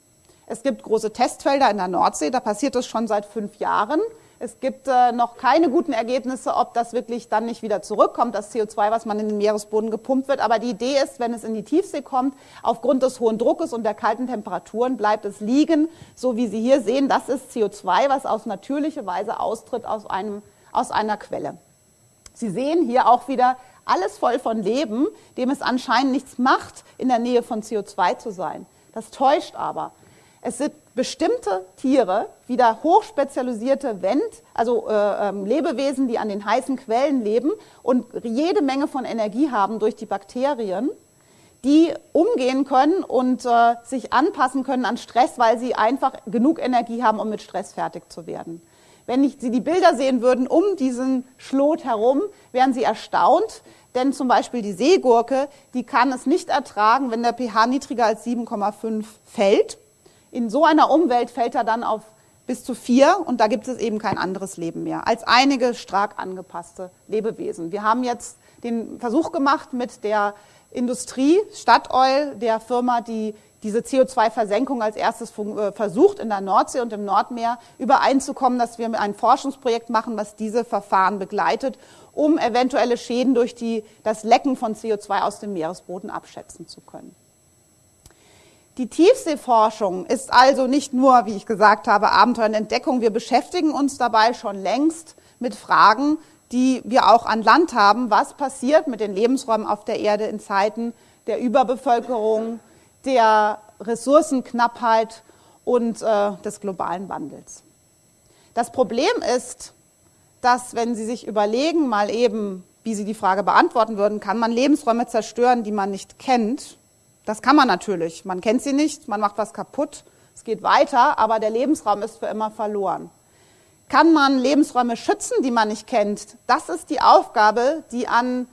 Es gibt große Testfelder in der Nordsee, da passiert es schon seit fünf Jahren. Es gibt äh, noch keine guten Ergebnisse, ob das wirklich dann nicht wieder zurückkommt, das CO2, was man in den Meeresboden gepumpt wird. Aber die Idee ist, wenn es in die Tiefsee kommt, aufgrund des hohen Druckes und der kalten Temperaturen bleibt es liegen, so wie Sie hier sehen. Das ist CO2, was aus natürlicher Weise austritt aus, einem, aus einer Quelle. Sie sehen hier auch wieder alles voll von Leben, dem es anscheinend nichts macht, in der Nähe von CO2 zu sein. Das täuscht aber. Es sind bestimmte Tiere, wieder hochspezialisierte Wend, also äh, ähm, Lebewesen, die an den heißen Quellen leben und jede Menge von Energie haben durch die Bakterien, die umgehen können und äh, sich anpassen können an Stress, weil sie einfach genug Energie haben, um mit Stress fertig zu werden. Wenn ich, Sie die Bilder sehen würden um diesen Schlot herum, wären Sie erstaunt, denn zum Beispiel die Seegurke, die kann es nicht ertragen, wenn der pH niedriger als 7,5 fällt. In so einer Umwelt fällt er dann auf bis zu vier und da gibt es eben kein anderes Leben mehr als einige stark angepasste Lebewesen. Wir haben jetzt den Versuch gemacht mit der Industrie, Statoil, der Firma, die diese CO2-Versenkung als erstes äh, versucht, in der Nordsee und im Nordmeer übereinzukommen, dass wir ein Forschungsprojekt machen, was diese Verfahren begleitet, um eventuelle Schäden durch die, das Lecken von CO2 aus dem Meeresboden abschätzen zu können. Die Tiefseeforschung ist also nicht nur, wie ich gesagt habe, Abenteuer und Entdeckung. Wir beschäftigen uns dabei schon längst mit Fragen, die wir auch an Land haben. Was passiert mit den Lebensräumen auf der Erde in Zeiten der Überbevölkerung, der Ressourcenknappheit und äh, des globalen Wandels? Das Problem ist, dass wenn Sie sich überlegen, mal eben, wie Sie die Frage beantworten würden, kann man Lebensräume zerstören, die man nicht kennt, das kann man natürlich. Man kennt sie nicht, man macht was kaputt, Es geht weiter, aber der Lebensraum ist für immer verloren. Kann man Lebensräume schützen, die man nicht kennt? Das ist die Aufgabe, die an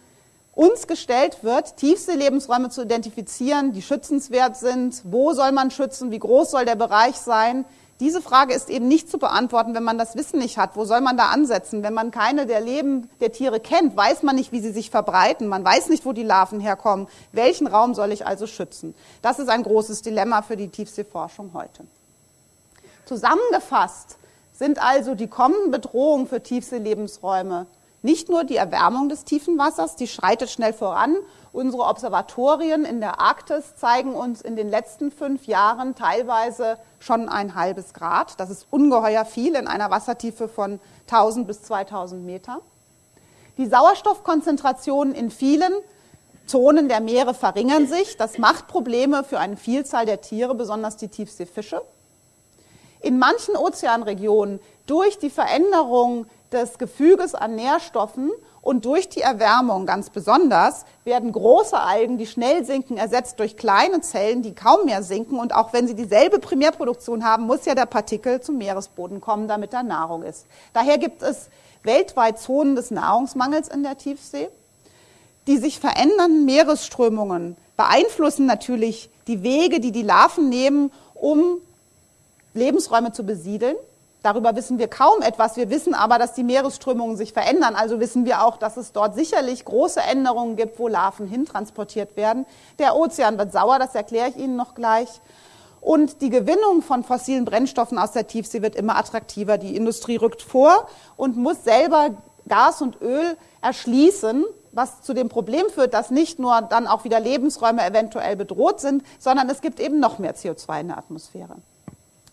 uns gestellt wird, Tiefseelebensräume zu identifizieren, die schützenswert sind. Wo soll man schützen? Wie groß soll der Bereich sein? Diese Frage ist eben nicht zu beantworten, wenn man das Wissen nicht hat. Wo soll man da ansetzen? Wenn man keine der Leben der Tiere kennt, weiß man nicht, wie sie sich verbreiten. Man weiß nicht, wo die Larven herkommen. Welchen Raum soll ich also schützen? Das ist ein großes Dilemma für die Tiefseeforschung heute. Zusammengefasst sind also die kommenden Bedrohungen für Tiefseelebensräume nicht nur die Erwärmung des tiefen Wassers, die schreitet schnell voran. Unsere Observatorien in der Arktis zeigen uns in den letzten fünf Jahren teilweise schon ein halbes Grad. Das ist ungeheuer viel in einer Wassertiefe von 1000 bis 2000 Meter. Die Sauerstoffkonzentrationen in vielen Zonen der Meere verringern sich. Das macht Probleme für eine Vielzahl der Tiere, besonders die Tiefseefische. In manchen Ozeanregionen durch die Veränderung des Gefüges an Nährstoffen und durch die Erwärmung ganz besonders werden große Algen, die schnell sinken, ersetzt durch kleine Zellen, die kaum mehr sinken. Und auch wenn sie dieselbe Primärproduktion haben, muss ja der Partikel zum Meeresboden kommen, damit da Nahrung ist. Daher gibt es weltweit Zonen des Nahrungsmangels in der Tiefsee. Die sich verändernden Meeresströmungen beeinflussen natürlich die Wege, die die Larven nehmen, um Lebensräume zu besiedeln. Darüber wissen wir kaum etwas. Wir wissen aber, dass die Meeresströmungen sich verändern. Also wissen wir auch, dass es dort sicherlich große Änderungen gibt, wo Larven hintransportiert werden. Der Ozean wird sauer, das erkläre ich Ihnen noch gleich. Und die Gewinnung von fossilen Brennstoffen aus der Tiefsee wird immer attraktiver. Die Industrie rückt vor und muss selber Gas und Öl erschließen, was zu dem Problem führt, dass nicht nur dann auch wieder Lebensräume eventuell bedroht sind, sondern es gibt eben noch mehr CO2 in der Atmosphäre.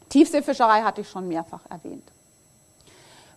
Tiefseefischerei hatte ich schon mehrfach erwähnt.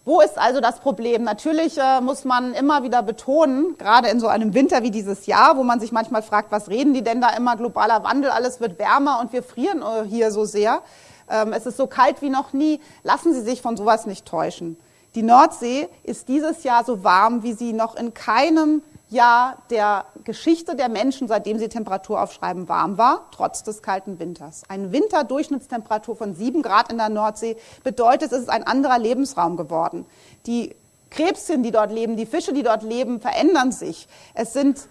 Wo ist also das Problem? Natürlich äh, muss man immer wieder betonen, gerade in so einem Winter wie dieses Jahr, wo man sich manchmal fragt, was reden die denn da immer, globaler Wandel, alles wird wärmer und wir frieren äh, hier so sehr. Ähm, es ist so kalt wie noch nie. Lassen Sie sich von sowas nicht täuschen. Die Nordsee ist dieses Jahr so warm, wie sie noch in keinem Jahr der Geschichte der Menschen, seitdem sie Temperatur aufschreiben, warm war, trotz des kalten Winters. Eine Winterdurchschnittstemperatur von sieben Grad in der Nordsee bedeutet, es ist ein anderer Lebensraum geworden. Die Krebschen, die dort leben, die Fische, die dort leben, verändern sich. Es sind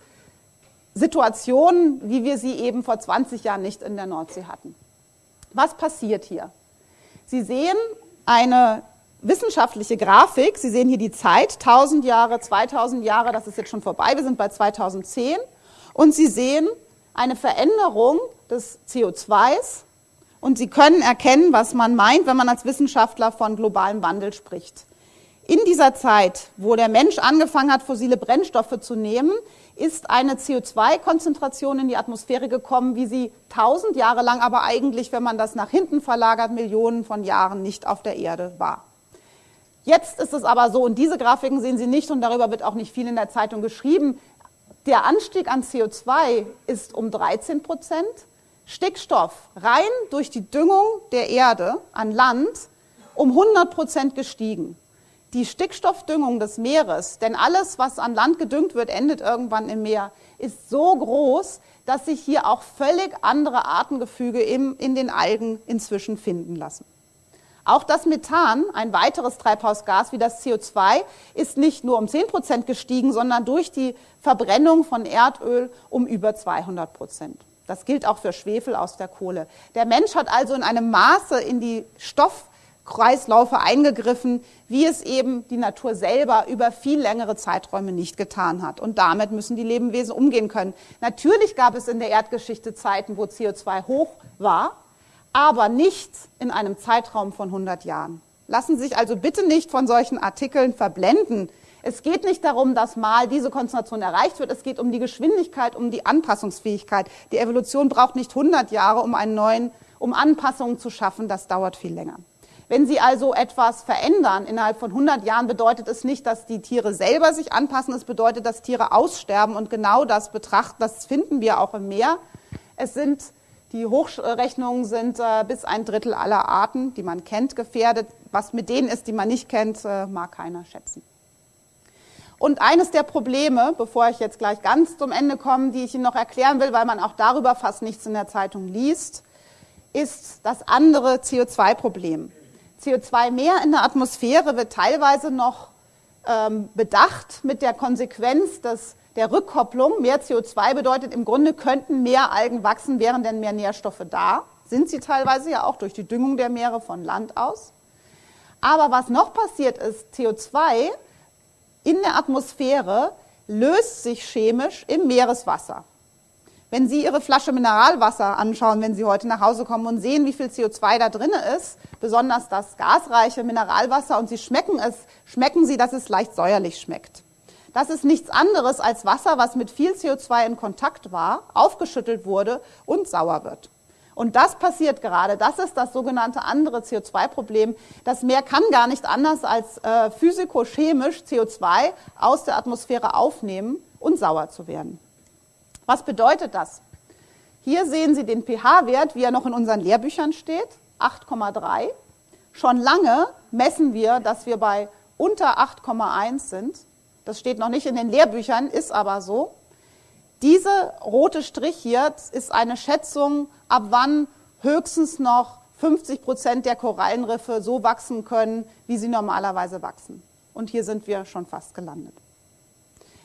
Situationen, wie wir sie eben vor 20 Jahren nicht in der Nordsee hatten. Was passiert hier? Sie sehen eine wissenschaftliche Grafik. Sie sehen hier die Zeit, 1000 Jahre, 2000 Jahre, das ist jetzt schon vorbei, wir sind bei 2010. Und Sie sehen eine Veränderung des CO2s und Sie können erkennen, was man meint, wenn man als Wissenschaftler von globalem Wandel spricht. In dieser Zeit, wo der Mensch angefangen hat, fossile Brennstoffe zu nehmen, ist eine CO2-Konzentration in die Atmosphäre gekommen, wie sie tausend Jahre lang, aber eigentlich, wenn man das nach hinten verlagert, Millionen von Jahren nicht auf der Erde war. Jetzt ist es aber so, und diese Grafiken sehen Sie nicht, und darüber wird auch nicht viel in der Zeitung geschrieben, der Anstieg an CO2 ist um 13 Prozent, Stickstoff rein durch die Düngung der Erde an Land um 100 Prozent gestiegen. Die Stickstoffdüngung des Meeres, denn alles, was an Land gedüngt wird, endet irgendwann im Meer, ist so groß, dass sich hier auch völlig andere Artengefüge im, in den Algen inzwischen finden lassen. Auch das Methan, ein weiteres Treibhausgas wie das CO2, ist nicht nur um 10 Prozent gestiegen, sondern durch die Verbrennung von Erdöl um über 200 Prozent. Das gilt auch für Schwefel aus der Kohle. Der Mensch hat also in einem Maße in die Stoffkreislaufe eingegriffen, wie es eben die Natur selber über viel längere Zeiträume nicht getan hat. Und damit müssen die Lebewesen umgehen können. Natürlich gab es in der Erdgeschichte Zeiten, wo CO2 hoch war, aber nicht in einem Zeitraum von 100 Jahren. Lassen Sie sich also bitte nicht von solchen Artikeln verblenden. Es geht nicht darum, dass mal diese Konzentration erreicht wird. Es geht um die Geschwindigkeit, um die Anpassungsfähigkeit. Die Evolution braucht nicht 100 Jahre, um einen neuen, um Anpassungen zu schaffen. Das dauert viel länger. Wenn Sie also etwas verändern innerhalb von 100 Jahren, bedeutet es nicht, dass die Tiere selber sich anpassen. Es bedeutet, dass Tiere aussterben. Und genau das betrachten, das finden wir auch im Meer. Es sind die Hochrechnungen sind äh, bis ein Drittel aller Arten, die man kennt, gefährdet. Was mit denen ist, die man nicht kennt, äh, mag keiner schätzen. Und eines der Probleme, bevor ich jetzt gleich ganz zum Ende komme, die ich Ihnen noch erklären will, weil man auch darüber fast nichts in der Zeitung liest, ist das andere CO2-Problem. CO2 mehr in der Atmosphäre wird teilweise noch ähm, bedacht mit der Konsequenz des, der Rückkopplung. Mehr CO2 bedeutet im Grunde, könnten mehr Algen wachsen, wären denn mehr Nährstoffe da. Sind sie teilweise ja auch durch die Düngung der Meere von Land aus. Aber was noch passiert ist, CO2 in der Atmosphäre löst sich chemisch im Meereswasser. Wenn Sie Ihre Flasche Mineralwasser anschauen, wenn Sie heute nach Hause kommen und sehen, wie viel CO2 da drin ist, besonders das gasreiche Mineralwasser, und Sie schmecken es, schmecken Sie, dass es leicht säuerlich schmeckt. Das ist nichts anderes als Wasser, was mit viel CO2 in Kontakt war, aufgeschüttelt wurde und sauer wird. Und das passiert gerade. Das ist das sogenannte andere CO2-Problem. Das Meer kann gar nicht anders als äh, physikochemisch CO2 aus der Atmosphäre aufnehmen und sauer zu werden. Was bedeutet das? Hier sehen Sie den pH-Wert, wie er noch in unseren Lehrbüchern steht, 8,3. Schon lange messen wir, dass wir bei unter 8,1 sind. Das steht noch nicht in den Lehrbüchern, ist aber so. Diese rote Strich hier ist eine Schätzung, ab wann höchstens noch 50 Prozent der Korallenriffe so wachsen können, wie sie normalerweise wachsen. Und hier sind wir schon fast gelandet.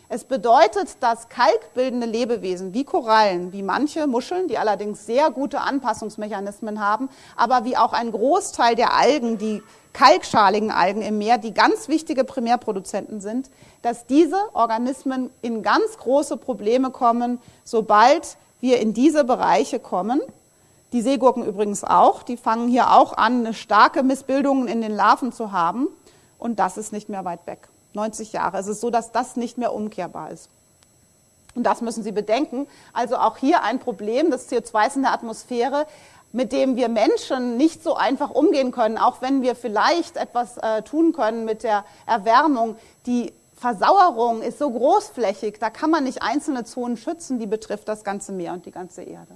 Es bedeutet, dass kalkbildende Lebewesen wie Korallen, wie manche Muscheln, die allerdings sehr gute Anpassungsmechanismen haben, aber wie auch ein Großteil der Algen, die kalkschaligen Algen im Meer, die ganz wichtige Primärproduzenten sind, dass diese Organismen in ganz große Probleme kommen, sobald wir in diese Bereiche kommen. Die Seegurken übrigens auch, die fangen hier auch an, starke Missbildungen in den Larven zu haben und das ist nicht mehr weit weg. 90 Jahre. Es ist so, dass das nicht mehr umkehrbar ist. Und das müssen Sie bedenken. Also auch hier ein Problem des CO2 in der Atmosphäre, mit dem wir Menschen nicht so einfach umgehen können, auch wenn wir vielleicht etwas äh, tun können mit der Erwärmung. Die Versauerung ist so großflächig, da kann man nicht einzelne Zonen schützen, die betrifft das ganze Meer und die ganze Erde.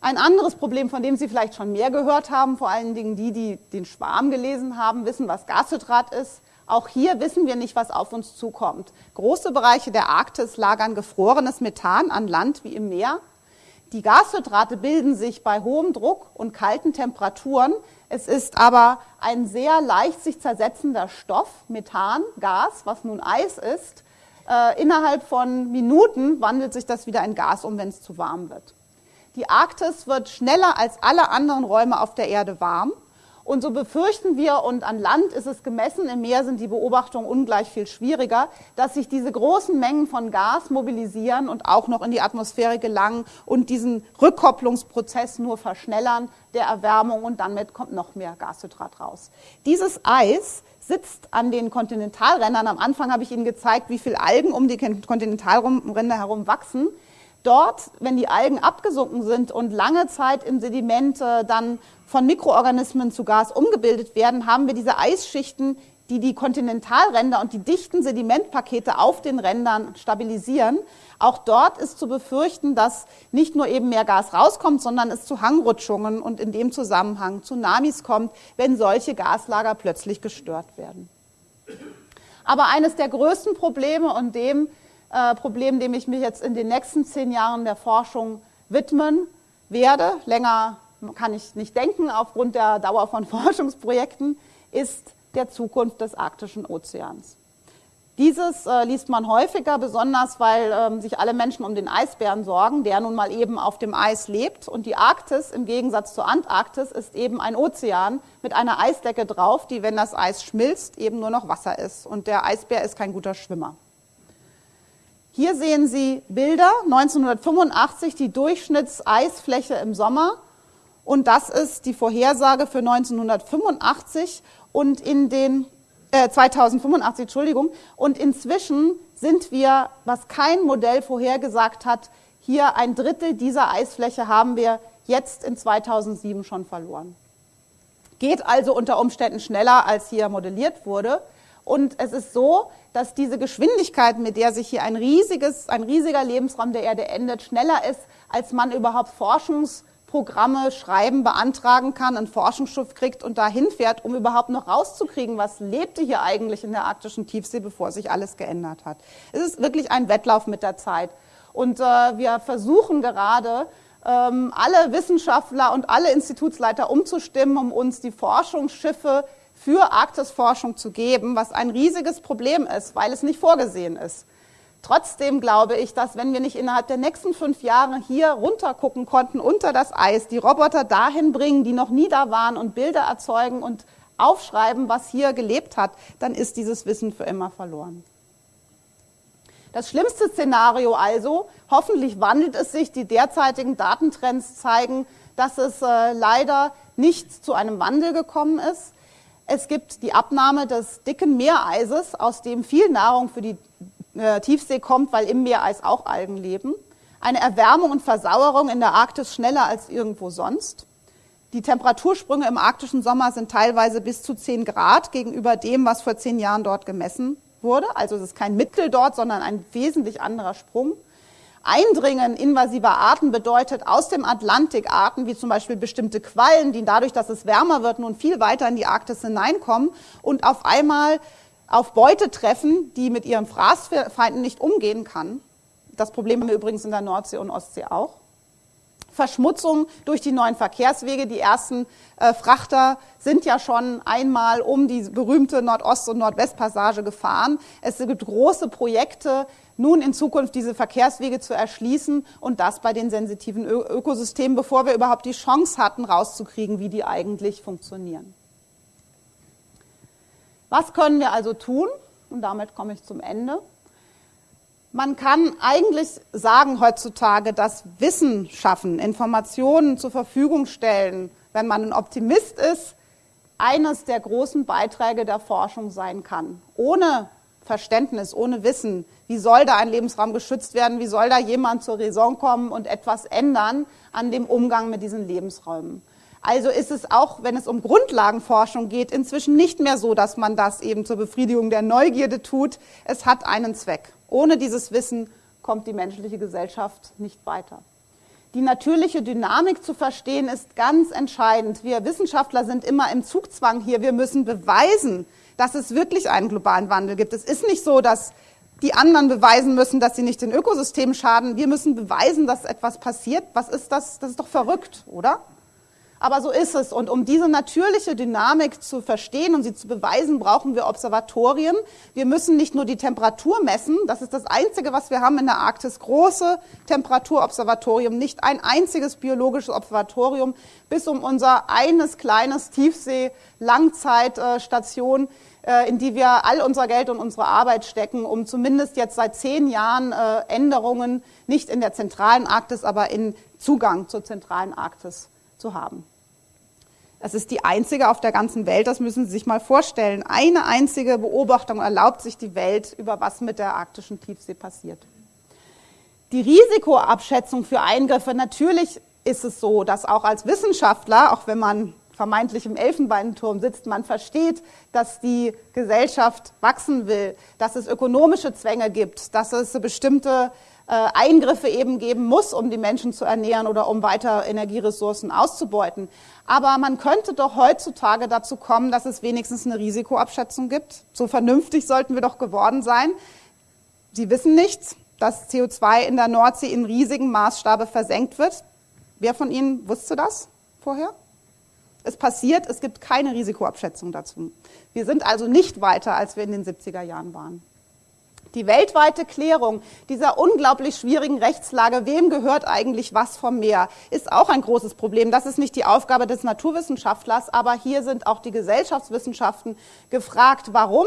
Ein anderes Problem, von dem Sie vielleicht schon mehr gehört haben, vor allen Dingen die, die den Schwarm gelesen haben, wissen, was Gashydrat ist. Auch hier wissen wir nicht, was auf uns zukommt. Große Bereiche der Arktis lagern gefrorenes Methan an Land wie im Meer. Die Gashydrate bilden sich bei hohem Druck und kalten Temperaturen. Es ist aber ein sehr leicht sich zersetzender Stoff, Methan, Gas, was nun Eis ist. Äh, innerhalb von Minuten wandelt sich das wieder in Gas um, wenn es zu warm wird. Die Arktis wird schneller als alle anderen Räume auf der Erde warm. Und so befürchten wir, und an Land ist es gemessen, im Meer sind die Beobachtungen ungleich viel schwieriger, dass sich diese großen Mengen von Gas mobilisieren und auch noch in die Atmosphäre gelangen und diesen Rückkopplungsprozess nur verschnellern der Erwärmung und damit kommt noch mehr Gashydrat raus. Dieses Eis sitzt an den Kontinentalrändern. Am Anfang habe ich Ihnen gezeigt, wie viel Algen um die Kontinentalränder herum wachsen. Dort, wenn die Algen abgesunken sind und lange Zeit im Sediment dann von Mikroorganismen zu Gas umgebildet werden, haben wir diese Eisschichten, die die Kontinentalränder und die dichten Sedimentpakete auf den Rändern stabilisieren. Auch dort ist zu befürchten, dass nicht nur eben mehr Gas rauskommt, sondern es zu Hangrutschungen und in dem Zusammenhang Tsunamis kommt, wenn solche Gaslager plötzlich gestört werden. Aber eines der größten Probleme und dem äh, Problem, dem ich mich jetzt in den nächsten zehn Jahren der Forschung widmen werde, länger kann ich nicht denken aufgrund der Dauer von Forschungsprojekten, ist der Zukunft des arktischen Ozeans. Dieses äh, liest man häufiger, besonders weil ähm, sich alle Menschen um den Eisbären sorgen, der nun mal eben auf dem Eis lebt. Und die Arktis, im Gegensatz zur Antarktis, ist eben ein Ozean mit einer Eisdecke drauf, die, wenn das Eis schmilzt, eben nur noch Wasser ist. Und der Eisbär ist kein guter Schwimmer. Hier sehen Sie Bilder 1985, die Durchschnittseisfläche im Sommer. Und das ist die Vorhersage für 1985 und in den äh, 2085, Entschuldigung. Und inzwischen sind wir, was kein Modell vorhergesagt hat, hier ein Drittel dieser Eisfläche haben wir jetzt in 2007 schon verloren. Geht also unter Umständen schneller, als hier modelliert wurde. Und es ist so, dass diese Geschwindigkeit, mit der sich hier ein, riesiges, ein riesiger Lebensraum der Erde endet, schneller ist, als man überhaupt Forschungsprogramme schreiben, beantragen kann, ein Forschungsschiff kriegt und dahin fährt, um überhaupt noch rauszukriegen, was lebte hier eigentlich in der arktischen Tiefsee, bevor sich alles geändert hat. Es ist wirklich ein Wettlauf mit der Zeit. Und äh, wir versuchen gerade, ähm, alle Wissenschaftler und alle Institutsleiter umzustimmen, um uns die Forschungsschiffe für Arktisforschung zu geben, was ein riesiges Problem ist, weil es nicht vorgesehen ist. Trotzdem glaube ich, dass wenn wir nicht innerhalb der nächsten fünf Jahre hier runtergucken konnten unter das Eis, die Roboter dahin bringen, die noch nie da waren und Bilder erzeugen und aufschreiben, was hier gelebt hat, dann ist dieses Wissen für immer verloren. Das schlimmste Szenario also, hoffentlich wandelt es sich, die derzeitigen Datentrends zeigen, dass es äh, leider nicht zu einem Wandel gekommen ist. Es gibt die Abnahme des dicken Meereises, aus dem viel Nahrung für die äh, Tiefsee kommt, weil im Meereis auch Algen leben. Eine Erwärmung und Versauerung in der Arktis schneller als irgendwo sonst. Die Temperatursprünge im arktischen Sommer sind teilweise bis zu 10 Grad gegenüber dem, was vor zehn Jahren dort gemessen wurde. Also es ist kein Mittel dort, sondern ein wesentlich anderer Sprung. Eindringen invasiver Arten bedeutet aus dem Atlantik Arten, wie zum Beispiel bestimmte Quallen, die dadurch, dass es wärmer wird, nun viel weiter in die Arktis hineinkommen und auf einmal auf Beute treffen, die mit ihren Fraßfeinden nicht umgehen kann. Das Problem haben wir übrigens in der Nordsee und Ostsee auch. Verschmutzung durch die neuen Verkehrswege. Die ersten äh, Frachter sind ja schon einmal um die berühmte Nordost- und Nordwestpassage gefahren. Es gibt große Projekte, nun in Zukunft diese Verkehrswege zu erschließen und das bei den sensitiven Ö Ökosystemen, bevor wir überhaupt die Chance hatten, rauszukriegen, wie die eigentlich funktionieren. Was können wir also tun? Und damit komme ich zum Ende. Man kann eigentlich sagen heutzutage, dass Wissen schaffen, Informationen zur Verfügung stellen, wenn man ein Optimist ist, eines der großen Beiträge der Forschung sein kann. Ohne Verständnis, ohne Wissen, wie soll da ein Lebensraum geschützt werden, wie soll da jemand zur Raison kommen und etwas ändern an dem Umgang mit diesen Lebensräumen. Also ist es auch, wenn es um Grundlagenforschung geht, inzwischen nicht mehr so, dass man das eben zur Befriedigung der Neugierde tut. Es hat einen Zweck. Ohne dieses Wissen kommt die menschliche Gesellschaft nicht weiter. Die natürliche Dynamik zu verstehen ist ganz entscheidend. Wir Wissenschaftler sind immer im Zugzwang hier. Wir müssen beweisen, dass es wirklich einen globalen Wandel gibt. Es ist nicht so, dass die anderen beweisen müssen, dass sie nicht den Ökosystemen schaden. Wir müssen beweisen, dass etwas passiert. Was ist das? Das ist doch verrückt, oder? Aber so ist es. Und um diese natürliche Dynamik zu verstehen und sie zu beweisen, brauchen wir Observatorien. Wir müssen nicht nur die Temperatur messen. Das ist das Einzige, was wir haben in der Arktis. Große Temperaturobservatorium. Nicht ein einziges biologisches Observatorium, bis um unser eines kleines Tiefsee-Langzeitstation äh, in die wir all unser Geld und unsere Arbeit stecken, um zumindest jetzt seit zehn Jahren äh, Änderungen nicht in der zentralen Arktis, aber in Zugang zur zentralen Arktis zu haben. Es ist die einzige auf der ganzen Welt, das müssen Sie sich mal vorstellen. Eine einzige Beobachtung erlaubt sich die Welt über was mit der arktischen Tiefsee passiert. Die Risikoabschätzung für Eingriffe, natürlich ist es so, dass auch als Wissenschaftler, auch wenn man vermeintlich im Elfenbeinturm sitzt, man versteht, dass die Gesellschaft wachsen will, dass es ökonomische Zwänge gibt, dass es bestimmte Eingriffe eben geben muss, um die Menschen zu ernähren oder um weiter Energieressourcen auszubeuten. Aber man könnte doch heutzutage dazu kommen, dass es wenigstens eine Risikoabschätzung gibt. So vernünftig sollten wir doch geworden sein. Sie wissen nichts, dass CO2 in der Nordsee in riesigen Maßstabe versenkt wird. Wer von Ihnen wusste das vorher? Es passiert, es gibt keine Risikoabschätzung dazu. Wir sind also nicht weiter, als wir in den 70er Jahren waren. Die weltweite Klärung dieser unglaublich schwierigen Rechtslage, wem gehört eigentlich was vom Meer, ist auch ein großes Problem. Das ist nicht die Aufgabe des Naturwissenschaftlers, aber hier sind auch die Gesellschaftswissenschaften gefragt, warum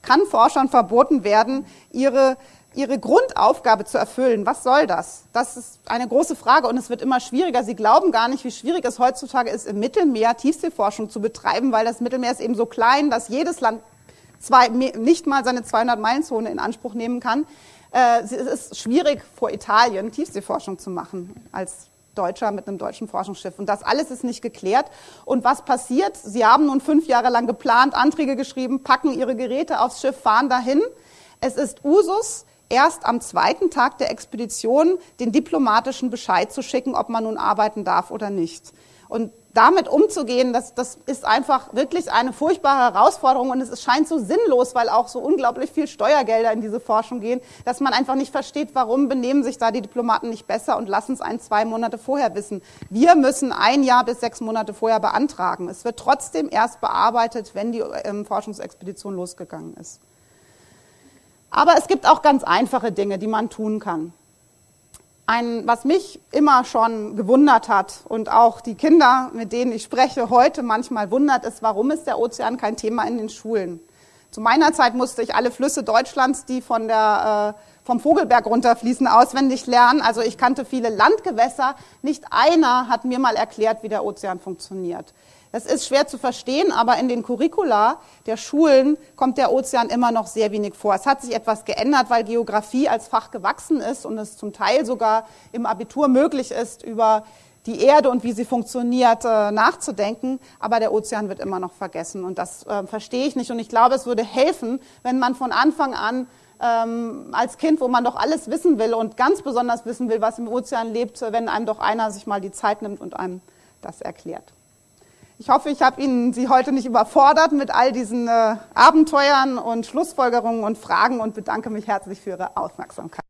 kann Forschern verboten werden, ihre ihre Grundaufgabe zu erfüllen. Was soll das? Das ist eine große Frage und es wird immer schwieriger. Sie glauben gar nicht, wie schwierig es heutzutage ist, im Mittelmeer Tiefseeforschung zu betreiben, weil das Mittelmeer ist eben so klein, dass jedes Land zwei, nicht mal seine 200-Meilen-Zone in Anspruch nehmen kann. Äh, es ist schwierig, vor Italien Tiefseeforschung zu machen als Deutscher mit einem deutschen Forschungsschiff. Und das alles ist nicht geklärt. Und was passiert? Sie haben nun fünf Jahre lang geplant, Anträge geschrieben, packen ihre Geräte aufs Schiff, fahren dahin. Es ist Usus, erst am zweiten Tag der Expedition den diplomatischen Bescheid zu schicken, ob man nun arbeiten darf oder nicht. Und damit umzugehen, das, das ist einfach wirklich eine furchtbare Herausforderung und es scheint so sinnlos, weil auch so unglaublich viel Steuergelder in diese Forschung gehen, dass man einfach nicht versteht, warum benehmen sich da die Diplomaten nicht besser und lassen es ein, zwei Monate vorher wissen. Wir müssen ein Jahr bis sechs Monate vorher beantragen. Es wird trotzdem erst bearbeitet, wenn die ähm, Forschungsexpedition losgegangen ist. Aber es gibt auch ganz einfache Dinge, die man tun kann. Ein, was mich immer schon gewundert hat und auch die Kinder, mit denen ich spreche, heute manchmal wundert, ist, warum ist der Ozean kein Thema in den Schulen? Zu meiner Zeit musste ich alle Flüsse Deutschlands, die von der, äh, vom Vogelberg runterfließen, auswendig lernen. Also ich kannte viele Landgewässer. Nicht einer hat mir mal erklärt, wie der Ozean funktioniert. Das ist schwer zu verstehen, aber in den Curricula der Schulen kommt der Ozean immer noch sehr wenig vor. Es hat sich etwas geändert, weil Geografie als Fach gewachsen ist und es zum Teil sogar im Abitur möglich ist, über die Erde und wie sie funktioniert äh, nachzudenken, aber der Ozean wird immer noch vergessen und das äh, verstehe ich nicht und ich glaube, es würde helfen, wenn man von Anfang an ähm, als Kind, wo man doch alles wissen will und ganz besonders wissen will, was im Ozean lebt, wenn einem doch einer sich mal die Zeit nimmt und einem das erklärt. Ich hoffe, ich habe Ihnen Sie heute nicht überfordert mit all diesen äh, Abenteuern und Schlussfolgerungen und Fragen und bedanke mich herzlich für Ihre Aufmerksamkeit.